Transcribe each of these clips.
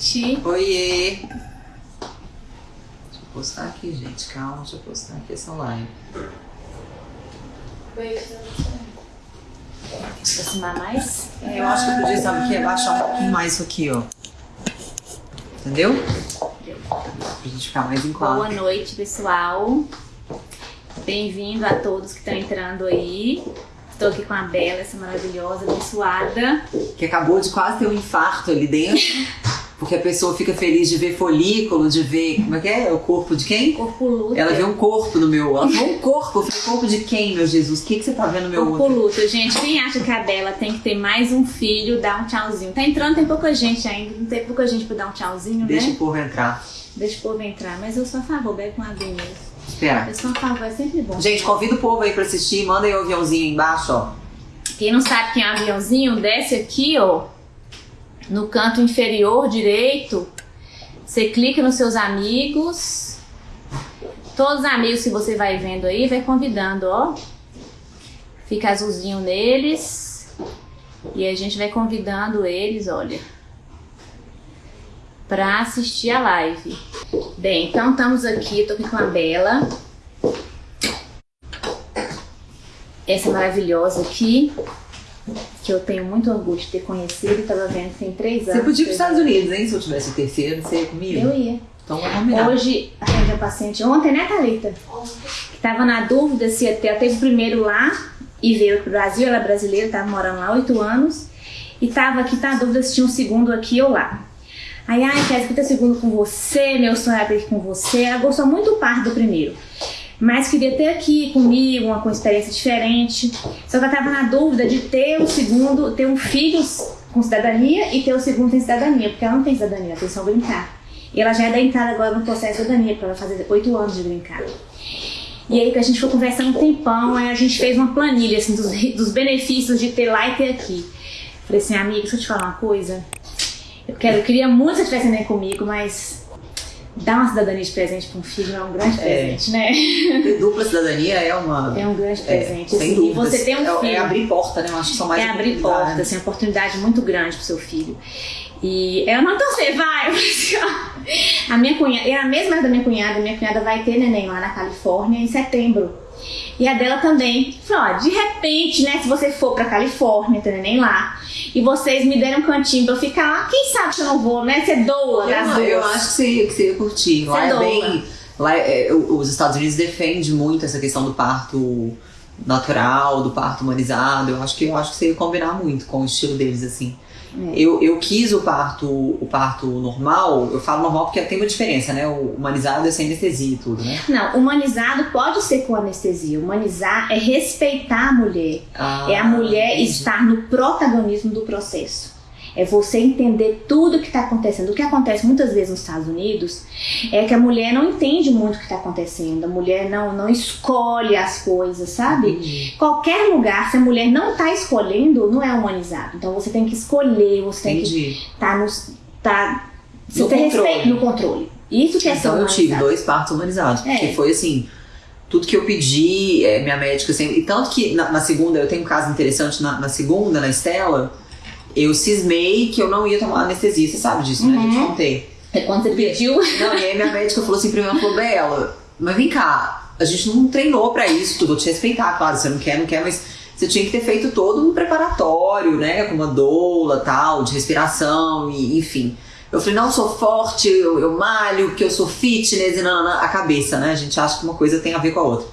noite. Oiê! Deixa eu postar aqui, gente. Calma, deixa eu postar aqui essa live. Aproximar mais? É, eu acho que eu podia, sabe o que? Abaixar um pouquinho mais isso aqui, ó. Entendeu? Pra gente ficar mais em Boa quadro. noite, pessoal. Bem-vindo a todos que estão entrando aí. Estou aqui com a Bela, essa maravilhosa, abençoada. Que acabou de quase ter um infarto ali dentro. Porque a pessoa fica feliz de ver folículo, de ver. Como é que é? O corpo de quem? Corpo luta. Ela vê um corpo no meu. Ela viu um corpo. Eu falei, corpo de quem, meu Jesus? O que, que você tá vendo no meu Corpo outro? luta. Gente, quem acha que a Bela tem que ter mais um filho, dá um tchauzinho. Tá entrando, tem pouca gente ainda. Não tem pouca gente pra dar um tchauzinho, Deixa né? o povo entrar. Deixa o povo entrar. Mas eu sou a favor, bebe com a mesmo. Espera. Eu sou a favor, é sempre bom. Gente, convida o povo aí pra assistir. Manda aí o aviãozinho aí embaixo, ó. Quem não sabe quem é o aviãozinho, desce aqui, ó, no canto inferior direito. Você clica nos seus amigos. Todos os amigos que você vai vendo aí, vai convidando, ó. Fica azulzinho neles. E a gente vai convidando eles, olha, pra assistir a live. Bem, então estamos aqui, tô aqui com a Bela. Essa maravilhosa aqui, que eu tenho muito orgulho de ter conhecido, tava vendo tem três anos. Você podia ir pros três Estados Unidos, hein? Se eu tivesse o terceiro, você ia comigo? Eu ia. Então vamos combinar. Hoje, atendi a paciente ontem, né, Thalita? Que tava na dúvida se ela teve o primeiro lá e veio pro Brasil, ela é brasileira, tava morando lá oito anos. E tava aqui, tá na dúvida se tinha um segundo aqui ou lá. Aí, ai, quero que ter segundo com você, meu sonho ter aqui com você. Ela gostou muito do parto do primeiro. Mas queria ter aqui comigo, uma com experiência diferente. Só que ela tava na dúvida de ter o segundo, ter um filho com cidadania e ter o segundo sem cidadania, porque ela não tem cidadania, tem só brincar. E ela já é da entrada agora no processo de cidadania, porque ela fazer oito anos de brincar. E aí que a gente foi conversando um tempão, aí a gente fez uma planilha assim, dos, dos benefícios de ter lá e ter aqui. Falei assim, amiga, deixa eu te falar uma coisa. Eu, quero, eu queria muito que você estivesse comigo, mas dar uma cidadania de presente para um filho é um grande É. presente, né? Ter dupla cidadania é uma. É um grande é, presente. sem assim, e dúvidas. você tem um é, filho. é abrir porta, né? Eu acho que são mais É abrir porta, assim, uma oportunidade muito grande pro seu filho. E eu não torcer, vai! Assim, ó. A minha cunhada, é a mesma da minha cunhada, minha cunhada vai ter neném lá na Califórnia em setembro. E a dela também. Falei, ó, de repente, né, se você for pra Califórnia, ter neném lá, e vocês me derem um cantinho pra eu ficar lá, quem sabe se eu não vou, né? Ser doula das Eu, eu acho que você, que você ia curtir. Lá Você é doa. bem. Lá é- é, os Estados Unidos defendem muito essa questão do parto natural, do parto humanizado. Eu acho que eu acho que você ia combinar muito com o estilo deles, assim. É. Eu, eu quis o parto, o parto normal, eu falo normal porque tem uma diferença, né? O humanizado é sem anestesia e tudo, né? Não, humanizado pode ser com anestesia. Humanizar é respeitar a mulher. Ah, É a mulher entendi. estar no protagonismo do processo. É você entender tudo o que está acontecendo. O que acontece muitas vezes nos Estados Unidos é que a mulher não entende muito o que está acontecendo. A mulher não, não escolhe as coisas, sabe? Entendi. Qualquer lugar, se a mulher não está escolhendo, não é humanizado. Então você tem que escolher, você tem que Entendi. estar no. Tá, você No tem controle. respeito no controle. Isso que é Então eu tive dois partos humanizados, É. porque foi assim, tudo que eu pedi, é, minha médica sempre. E tanto que na, na segunda, eu tenho um caso interessante, na, na segunda, na Estela, eu cismei que eu não ia tomar anestesia, você sabe disso, né? Eu Uhum. te contei. É quando você pediu. Não, e aí minha médica falou assim pra mim, ela falou, Bela, mas vem cá, a gente não treinou pra isso, tudo, vou te respeitar, claro, você não quer, não quer, mas você tinha que ter feito todo um preparatório, né, com uma doula, tal, de respiração, e enfim. Eu falei, não, eu sou forte, eu, eu malho, que eu sou fitness, e não, a cabeça, né, a gente acha que uma coisa tem a ver com a outra.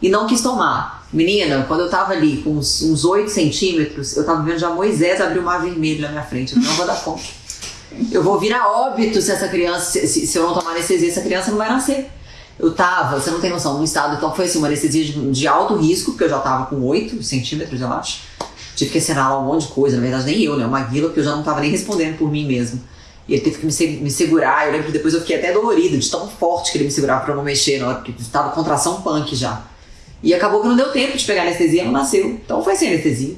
E não quis tomar. Menina, quando eu tava ali com uns, uns 8 centímetros, eu tava vendo já Moisés abrir o mar vermelho na minha frente, eu não vou dar conta. Eu vou virar óbito se essa criança, se, se- eu não tomar anestesia, essa criança não vai nascer. Eu tava, você não tem noção, num estado, então foi assim, uma anestesia de, de alto risco, porque eu já tava com 8 centímetros, eu acho. Tive que assinar um monte de coisa, na verdade nem eu, né? O Maguila, porque eu já não tava nem respondendo por mim mesmo. E ele teve que me, me segurar, eu lembro que depois eu fiquei até dolorida, de tão forte que ele me segurava pra eu não mexer, na hora que tava contração punk já. E acabou que não deu tempo de pegar anestesia, não nasceu. Então foi sem anestesia.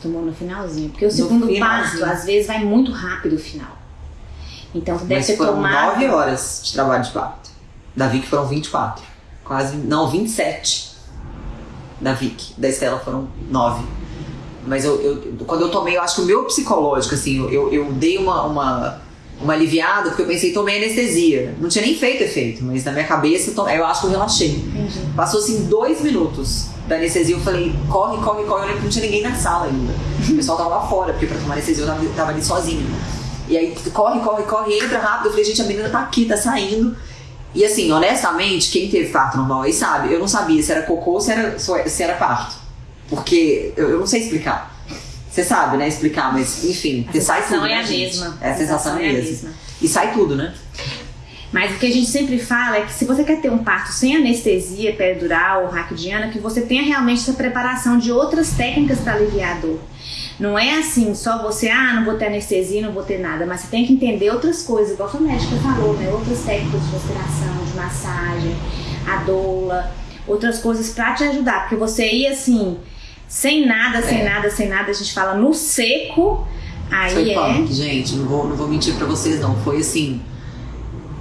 Tomou no finalzinho. Porque o segundo finalzinho. parto, às vezes, vai muito rápido o final. Então você deve Mas ter foram tomado. 9 horas de trabalho de parto. Da Vicky foram 24. Quase. Não, 27. Da Vicky. Da Estela foram 9. Mas eu, eu- quando eu tomei, eu acho que o meu psicológico, assim, eu, eu, dei uma, uma, uma aliviada, porque eu pensei, tomei anestesia. Não tinha nem feito efeito, mas na minha cabeça, eu eu acho que eu relaxei. Passou assim dois minutos da anestesia, eu falei, corre, corre, corre. Eu lembro que não tinha ninguém na sala ainda. O pessoal tava lá fora, porque pra tomar anestesia eu tava, tava ali sozinha. E aí, corre, corre, corre, entra rápido. Eu falei, gente, a menina tá aqui, tá saindo. E assim, honestamente, quem teve parto normal aí sabe, eu não sabia se era cocô ou se era, se era parto. Porque eu, eu não sei explicar. Você sabe, né, explicar, mas enfim, A você sai sensação tudo, é né, a gente? mesma. É a sensação é a mesmo. mesma. E sai tudo, né? Mas o que a gente sempre fala é que se você quer ter um parto sem anestesia peridural ou raquidiana, que você tenha realmente essa preparação de outras técnicas para aliviar a dor. Não é assim, só você, ah, não vou ter anestesia, não vou ter nada, mas você tem que entender outras coisas, igual a médica falou, né? Outras técnicas de respiração, de massagem, a doula, outras coisas para te ajudar, porque você ir assim, sem nada, sem É. nada, sem nada, a gente fala no seco, aí Foi é. gente. Não vou, não vou mentir pra vocês, não. Foi assim.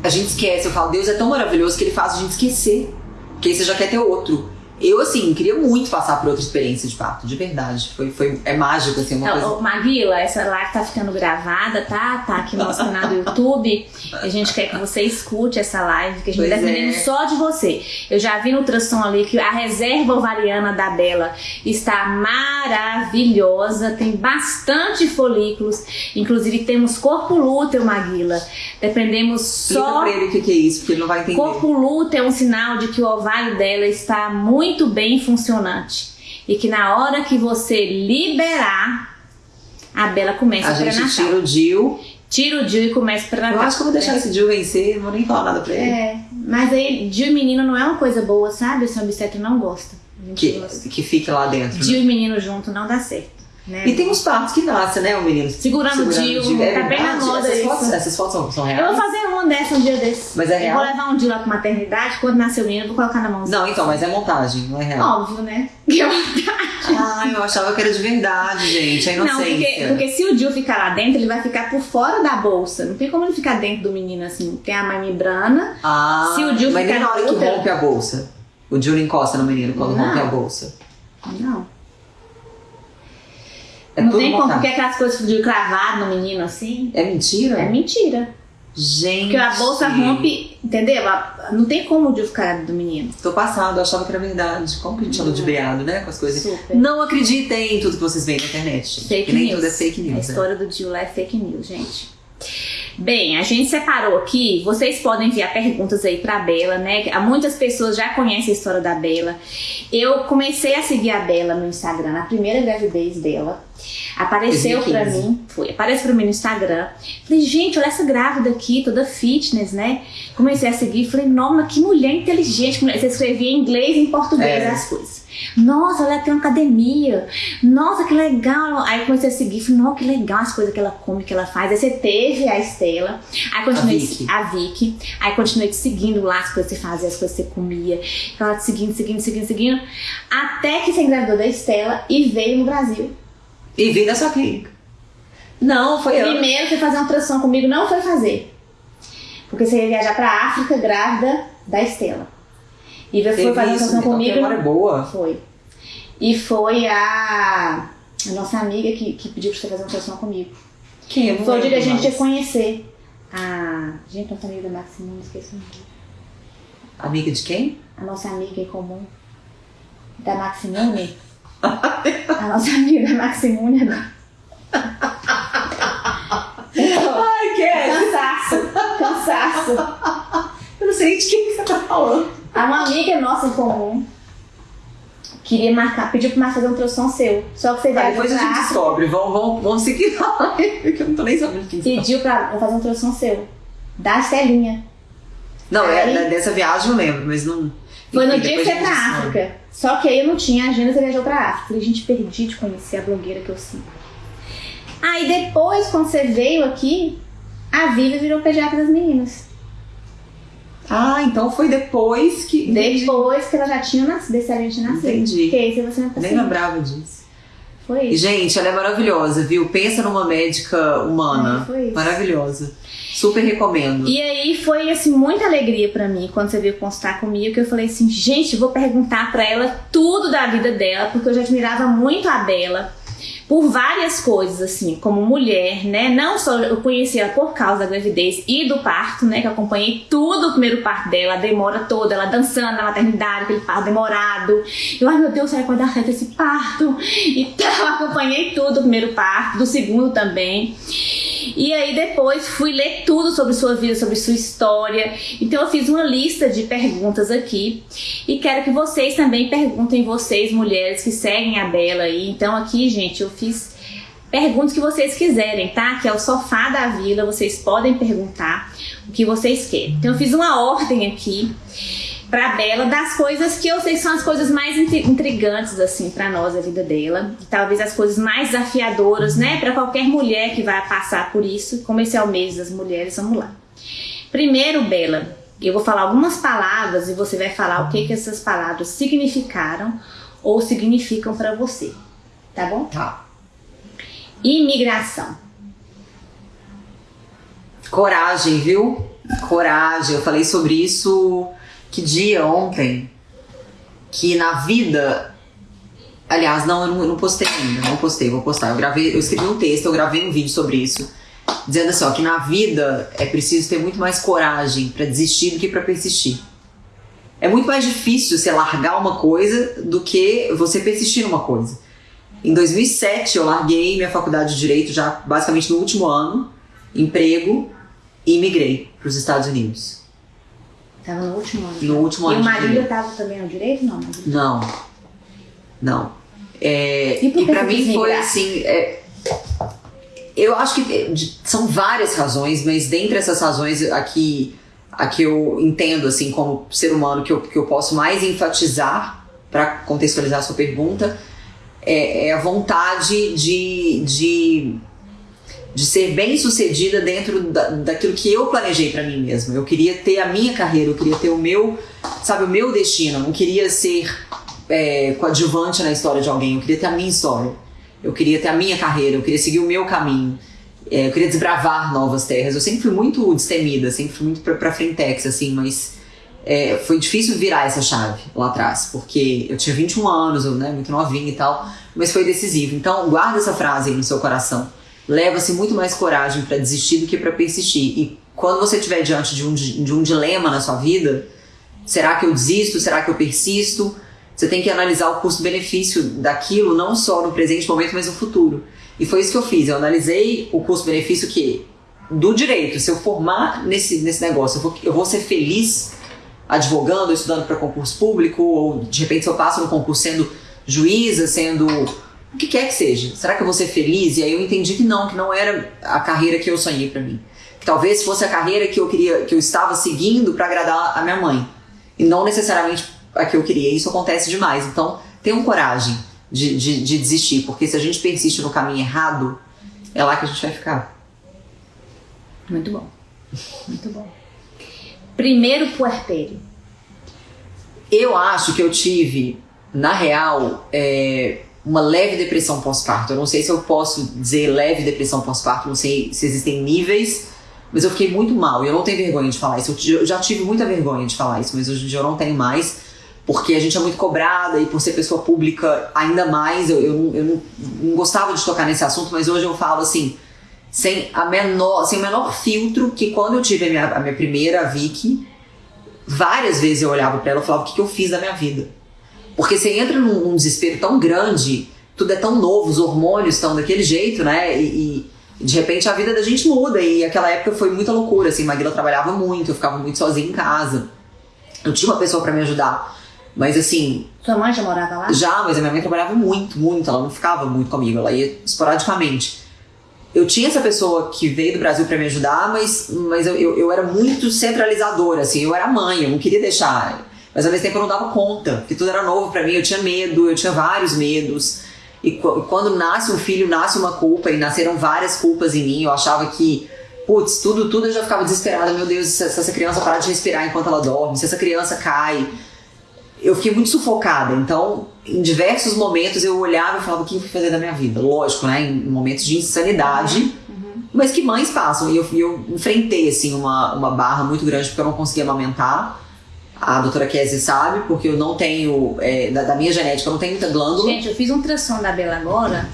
A gente esquece. Eu falo, Deus é tão maravilhoso que ele faz a gente esquecer. Porque aí você já quer ter outro. Eu, assim, queria muito passar por outra experiência de parto, de verdade. Foi, foi, é mágico, assim, uma coisa. Ô, Maguila, essa live tá ficando gravada, tá? Tá aqui no nosso canal do YouTube. A gente quer que você escute essa live, que a gente Pois tá dependendo é. só de você. Eu já vi no ultrassom ali que a reserva ovariana da Bela está maravilhosa, tem bastante folículos. Inclusive temos corpo lúteo, Maguila. Dependemos Explica só pra ele o que, que é isso, porque ele não vai entender. Corpo lúteo é um sinal de que o ovário dela está muito bem funcionante. E que na hora que você liberar, a Bela começa A o gente pré-natal. tira o Dil. Tira o Dil e começa o pré-natal. Eu acho que eu vou deixar esse Dil vencer, não vou nem falar nada pra ele. É, mas aí Dil e menino não é uma coisa boa, sabe? O seu obstetra não gosta. A gente Que, gosta. que fique lá dentro. né? Dil e menino junto não dá certo. Né? E tem uns partos que nascem, né, o menino? Segurando o Dil, É tá bem na verdade? moda essas isso. Fotos, essas fotos são, são Eu vou reais? fazer uma dessa um dia desse. Mas é Eu real? vou levar um Dil lá pra maternidade, quando nascer o menino, eu vou colocar na mãozinha. Não, então, mas é montagem, não é real. Óbvio, né? Que eu- Ah, eu achava que era de verdade, gente. A Não, inocência. porque, porque se o Dil ficar lá dentro, ele vai ficar por fora da bolsa. Não tem como ele ficar dentro do menino assim. Tem a membrana. Ah, Se o Dil mas nem ficar na hora que rompe a bolsa. O Dil não encosta no menino quando Não. rompe a bolsa. Não. É não tem como, montagem. porque aquelas coisas de cravado no menino assim. É mentira? É mentira. Gente. Porque a bolsa rompe, entendeu? A- Não tem como o ficar do menino. Tô passado, eu achava que era verdade. Como que a gente de briado, né? Com as coisas. Super. Não acreditem em tudo que vocês veem na internet. Fake que nem news. tudo é fake A news. né? história do Dil lá é fake news, gente. Bem, a gente separou aqui. Vocês podem enviar perguntas aí pra Bela, né? Há Muitas pessoas já conhecem a história da Bela. Eu comecei a seguir a Bela no Instagram na primeira gravidez dela. Apareceu pra 2015. mim, foi, aparece pra mim no Instagram. Falei, gente, olha essa grávida aqui, toda fitness, né? Comecei a seguir, falei, nossa, que mulher inteligente. Você escrevia em inglês e em português É. as coisas. Nossa, ela tem uma academia. Nossa, que legal. Aí comecei a seguir, falei, nossa, que legal as coisas que ela come, que ela faz. Aí você teve a Estela, aí continuei A Vicky. a Vicky, aí continuei te seguindo lá as coisas que você fazia, as coisas que você comia. Ela te seguindo, seguindo, seguindo, seguindo. Até que você engravidou da Estela e veio no Brasil. E vim da sua clínica. Não, foi eu. Primeiro você fazer uma ultrassom comigo, não foi fazer. Porque você ia viajar pra África grávida da Estela. E você foi Teve fazer uma isso, então, comigo. que memória boa. Foi. E foi a, a nossa amiga que, que pediu pra você fazer uma ultrassom comigo. Quem? Eu não Foi o dia que a gente mais. conhecer. A. Gente, nossa amiga da Maximum, esqueci o nome. Amiga de quem? A nossa amiga em comum. Da Maximune. a nossa amiga da Maximune agora. Ai, quem? Cansaço. Cansaço. Eu não sei de quem que você tá falando. A uma amiga nossa em comum queria marcar, pediu pra fazer um ultrassom seu. Só que você Tá, viajou depois a gente descobre. Vamos, vamos, vamos seguir que eu não tô nem sabendo quem. Pediu pra fazer um ultrassom seu. Da Estelinha. Não, Aí- é, dessa viagem eu lembro, mas não. Foi no dia que você a ia pra. África. Só que aí eu não tinha agenda, você viajou pra África. Falei, gente, perdi de conhecer a blogueira que eu sigo. Aí depois, quando você veio aqui, a Viva virou pediatra das meninas. Ah, então foi depois que. Depois que ela já tinha nascido, desse a gente nasceu. Entendi. Porque aí você não Nem lembrava disso. Foi E, isso. gente, ela é maravilhosa, viu? Pensa numa médica humana. É, foi isso. Maravilhosa. Super recomendo. E aí foi assim muita alegria pra mim quando você veio constar comigo, que eu falei assim, gente, vou perguntar pra ela tudo da vida dela, porque eu já admirava muito a Bela. Por várias coisas, assim, como mulher, né? Não só eu conheci ela por causa da gravidez e do parto, né? Que eu acompanhei tudo o primeiro parto dela, a demora toda, ela dançando na maternidade, aquele parto demorado. Eu, ai meu Deus, será que vai dar certo esse parto? Então, acompanhei tudo o primeiro parto, do segundo também. E aí depois fui ler tudo sobre sua vida, sobre sua história. Então eu fiz uma lista de perguntas aqui e quero que vocês também perguntem vocês, mulheres que seguem a Bela aí. Então aqui, gente, eu fiz perguntas que vocês quiserem, tá? Que é o sofá da vila, vocês podem perguntar o que vocês querem. Então eu fiz uma ordem aqui pra Bela das coisas que eu sei que são as coisas mais intrigantes assim para nós a vida dela, e talvez as coisas mais desafiadoras, né, para qualquer mulher que vai passar por isso. Como esse é o mês das mulheres, vamos lá. Primeiro, Bela, eu vou falar algumas palavras e você vai falar o que que essas palavras significaram ou significam para você. Tá bom? Tá. Imigração. Coragem, viu? Coragem. Eu falei sobre isso que dia ontem que na vida. Aliás, não, eu não, postei ainda, não postei, vou postar. Eu gravei, eu escrevi um texto, eu gravei um vídeo sobre isso, dizendo assim, ó, que na vida é preciso ter muito mais coragem para desistir do que para persistir. É muito mais difícil você largar uma coisa do que você persistir numa coisa. Em 2007 eu larguei minha faculdade de direito já basicamente no último ano, emprego e migrei para os Estados Unidos. Tava no último ano. No último ano. E o marido direito. tava também no direito? Não? Não. Não. É, E e você mim foi assim. é, eu acho que é, são várias razões, mas dentre essas razões aqui a que eu entendo assim como ser humano que eu, que eu posso mais enfatizar para contextualizar a sua pergunta é, é a vontade de, de, de ser bem sucedida dentro da, daquilo que eu planejei para mim mesma. Eu queria ter a minha carreira, eu queria ter o meu, sabe, o meu destino. Eu não queria ser é, coadjuvante na história de alguém, eu queria ter a minha história. Eu queria ter a minha carreira, eu queria seguir o meu caminho. É, eu queria desbravar novas terras. Eu sempre fui muito destemida, sempre fui muito pra, pra frentex, assim, mas é, foi difícil virar essa chave lá atrás, porque eu tinha 21 anos, eu, né, muito novinha e tal, mas foi decisivo. Então, guarda essa frase aí no seu coração. Leva-se muito mais coragem pra desistir do que pra persistir. E quando você estiver diante de um, de um dilema na sua vida, será que eu desisto? Será que eu persisto? Você tem que analisar o custo-benefício daquilo, não só no presente momento, mas no futuro. E foi isso que eu fiz. Eu analisei o custo-benefício que do direito. Se eu formar nesse, nesse negócio, eu vou, eu vou ser feliz advogando, estudando para concurso público, ou de repente se eu passo no concurso sendo juíza, sendo o que quer que seja. Será que eu vou ser feliz? E aí eu entendi que não, que não era a carreira que eu sonhei para mim. Que talvez fosse a carreira que eu queria, que eu estava seguindo para agradar a minha mãe e não necessariamente a que eu queria. Isso acontece demais. Então, tenham coragem de, de, de desistir, porque se a gente persiste no caminho errado, é lá que a gente vai ficar. Muito bom. Muito bom. Primeiro puerpério. Eu acho que eu tive, na real, é, uma leve depressão pós-parto. Eu não sei se eu posso dizer leve depressão pós-parto, não sei se existem níveis, mas eu fiquei muito mal e eu não tenho vergonha de falar isso. Eu já tive muita vergonha de falar isso, mas hoje em dia eu não tenho mais, porque a gente é muito cobrada e por ser pessoa pública ainda mais. Eu, eu, eu não, não gostava de tocar nesse assunto, mas hoje eu falo assim, sem, a menor, sem o menor filtro, que quando eu tive a minha, a minha primeira Vicky, várias vezes eu olhava pra ela e falava o que, que eu fiz da minha vida. Porque você entra num, num desespero tão grande, tudo é tão novo, os hormônios estão daquele jeito, né? E, e de repente a vida da gente muda. E aquela época foi muita loucura, assim, Maguila trabalhava muito, eu ficava muito sozinha em casa. Eu tinha uma pessoa pra me ajudar. Mas assim, Sua mãe já morava lá? já, mas a minha mãe trabalhava muito, muito, ela não ficava muito comigo, ela ia esporadicamente. Eu tinha essa pessoa que veio do Brasil pra me ajudar, mas, mas eu, eu, eu era muito centralizadora, assim, eu era mãe, eu não queria deixar. Mas ao mesmo tempo eu não dava conta, porque tudo era novo pra mim, eu tinha medo, eu tinha vários medos. E qu- quando nasce um filho, nasce uma culpa, e nasceram várias culpas em mim, eu achava que, putz, tudo, tudo eu já ficava desesperada, meu Deus, se essa criança parar de respirar enquanto ela dorme, se essa criança cai, eu fiquei muito sufocada. Então, em diversos momentos eu olhava e falava o que eu fui fazer da minha vida. Lógico, né? Em momentos de insanidade, mas que mães passam. E eu, eu enfrentei, assim, uma, uma barra muito grande porque eu não conseguia amamentar. A doutora Kézia sabe, porque eu não tenho, é, da, da minha genética, eu não tenho muita glândula. Gente, eu fiz um ultrassom da Bela agora.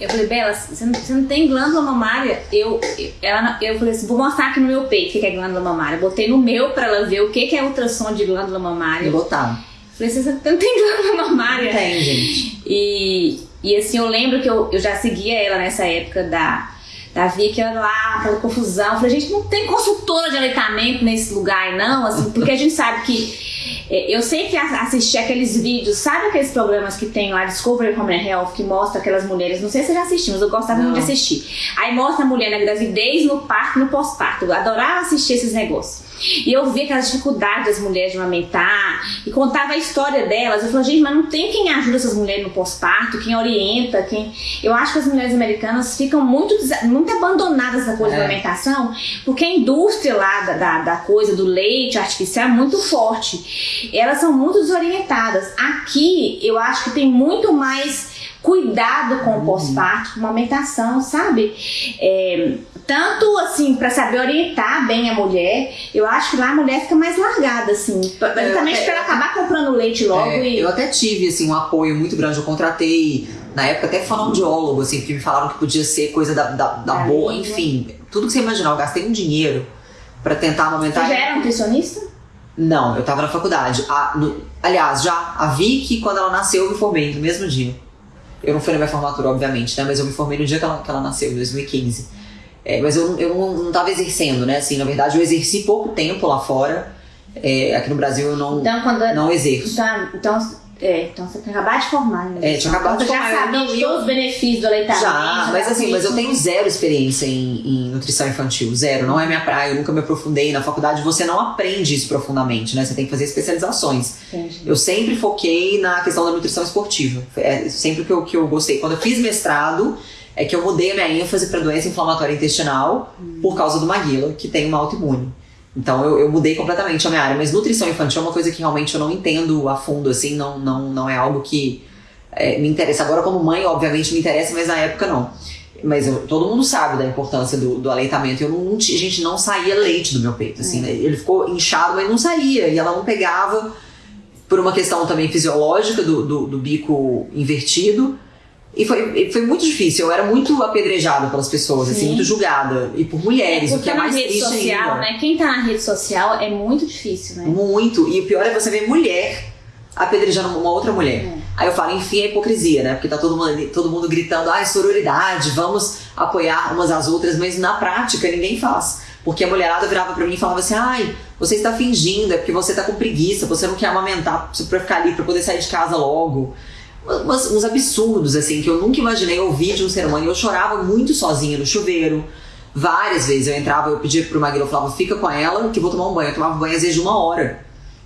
Eu falei, Bela, você não, você não tem glândula mamária? Eu, ela, eu falei assim, vou mostrar aqui no meu peito o que é glândula mamária. Botei no meu pra ela ver o que é ultrassom de glândula mamária. Eu botar. Falei, você não tem glândula mamária? Não tem, gente. E, e assim, eu lembro que eu, eu já seguia ela nessa época da, da Vicky lá, aquela confusão. Eu falei, gente, não tem consultora de aleitamento nesse lugar, não, assim, porque a gente sabe que. é, Eu sempre assisti aqueles vídeos, sabe aqueles programas que tem lá, Discovery Home Health, que mostra aquelas mulheres, não sei se você já assistiu, mas eu gostava Não. muito de assistir. Aí mostra a mulher na gravidez, no parto, no pós-parto. Eu adorava assistir esses negócios. E eu via aquelas dificuldades das mulheres de amamentar e contava a história delas. Eu falei, gente, mas não tem quem ajuda essas mulheres no pós-parto, quem orienta, quem. Eu acho que as mulheres americanas ficam muito, muito abandonadas na coisa É. da alimentação, porque a indústria lá da, da, da coisa do leite artificial é muito forte. Elas são muito desorientadas. Aqui, eu acho que tem muito mais cuidado com o pós-parto, com a amamentação, sabe? É, tanto assim, pra saber orientar bem a mulher, eu acho que lá a mulher fica mais largada, assim. Basicamente até- pra ela acabar comprando leite logo É, e. Eu até tive, assim, um apoio muito grande. Eu contratei, na época, até fonoaudiólogo, assim, porque me falaram que podia ser coisa da, da, da boa, enfim. Tudo que você imaginar. Eu gastei um dinheiro pra tentar Você amamentar. já era nutricionista? Não, eu tava na faculdade. A- no- aliás, já a Vicky, quando ela nasceu, eu me formei no mesmo dia. Eu não fui na minha formatura, obviamente, né? Mas eu me formei no dia que ela, que ela nasceu, em 2015. É, mas eu, não- eu não, não tava exercendo, né? Assim, na verdade, eu exerci pouco tempo lá fora. É, aqui no Brasil eu não, Então, quando. não exerço. Então, então, é, então você tinha acabado de formar, né? É, tinha acabado de Então, formar, Você já eu sabia os benefícios do aleitamento. Já, mas assim, mas eu tenho zero experiência em, em nutrição infantil, zero, não é minha praia, eu nunca me aprofundei na faculdade, você não aprende isso profundamente, né? Você tem que fazer especializações. Entendi. Eu sempre foquei na questão da nutrição esportiva. É sempre que eu, que eu gostei. Quando eu fiz mestrado, é que eu mudei a minha ênfase para doença inflamatória intestinal por causa do Maguila, que tem uma autoimune. Então eu, eu mudei completamente a minha área. Mas nutrição infantil é uma coisa que realmente eu não entendo a fundo, assim, não, não, não é algo que é, me interessa. Agora, como mãe, obviamente me interessa, mas na época não. Mas eu- todo mundo sabe da importância do, do aleitamento. Eu não, gente, não saía leite do meu peito, assim, né? Ele ficou inchado, mas não saía. E ela não pegava por uma questão também fisiológica do, do, do bico invertido. E foi, foi muito difícil. Eu era muito apedrejada pelas pessoas, assim, Sim. muito julgada. E por mulheres, o porque que é mais rede triste social, ainda. né? Quem tá na rede social é muito difícil, né? Muito. E o pior é você ver mulher apedrejando uma outra mulher. É. Aí eu falo, enfim, é hipocrisia, né? Porque tá todo mundo, todo mundo gritando, ai, sororidade, vamos apoiar umas às outras, mas na prática ninguém faz. Porque a mulherada virava pra mim e falava assim, ai, você está fingindo, é porque você tá com preguiça, você não quer amamentar pra ficar ali, pra poder sair de casa logo. Umas- uns absurdos, assim, que eu nunca imaginei ouvir de um ser humano. E eu chorava muito sozinha no chuveiro. Várias vezes eu entrava, eu pedia pro Maguila, eu falava, fica com ela que eu vou tomar um banho. Eu tomava banho às vezes de uma hora.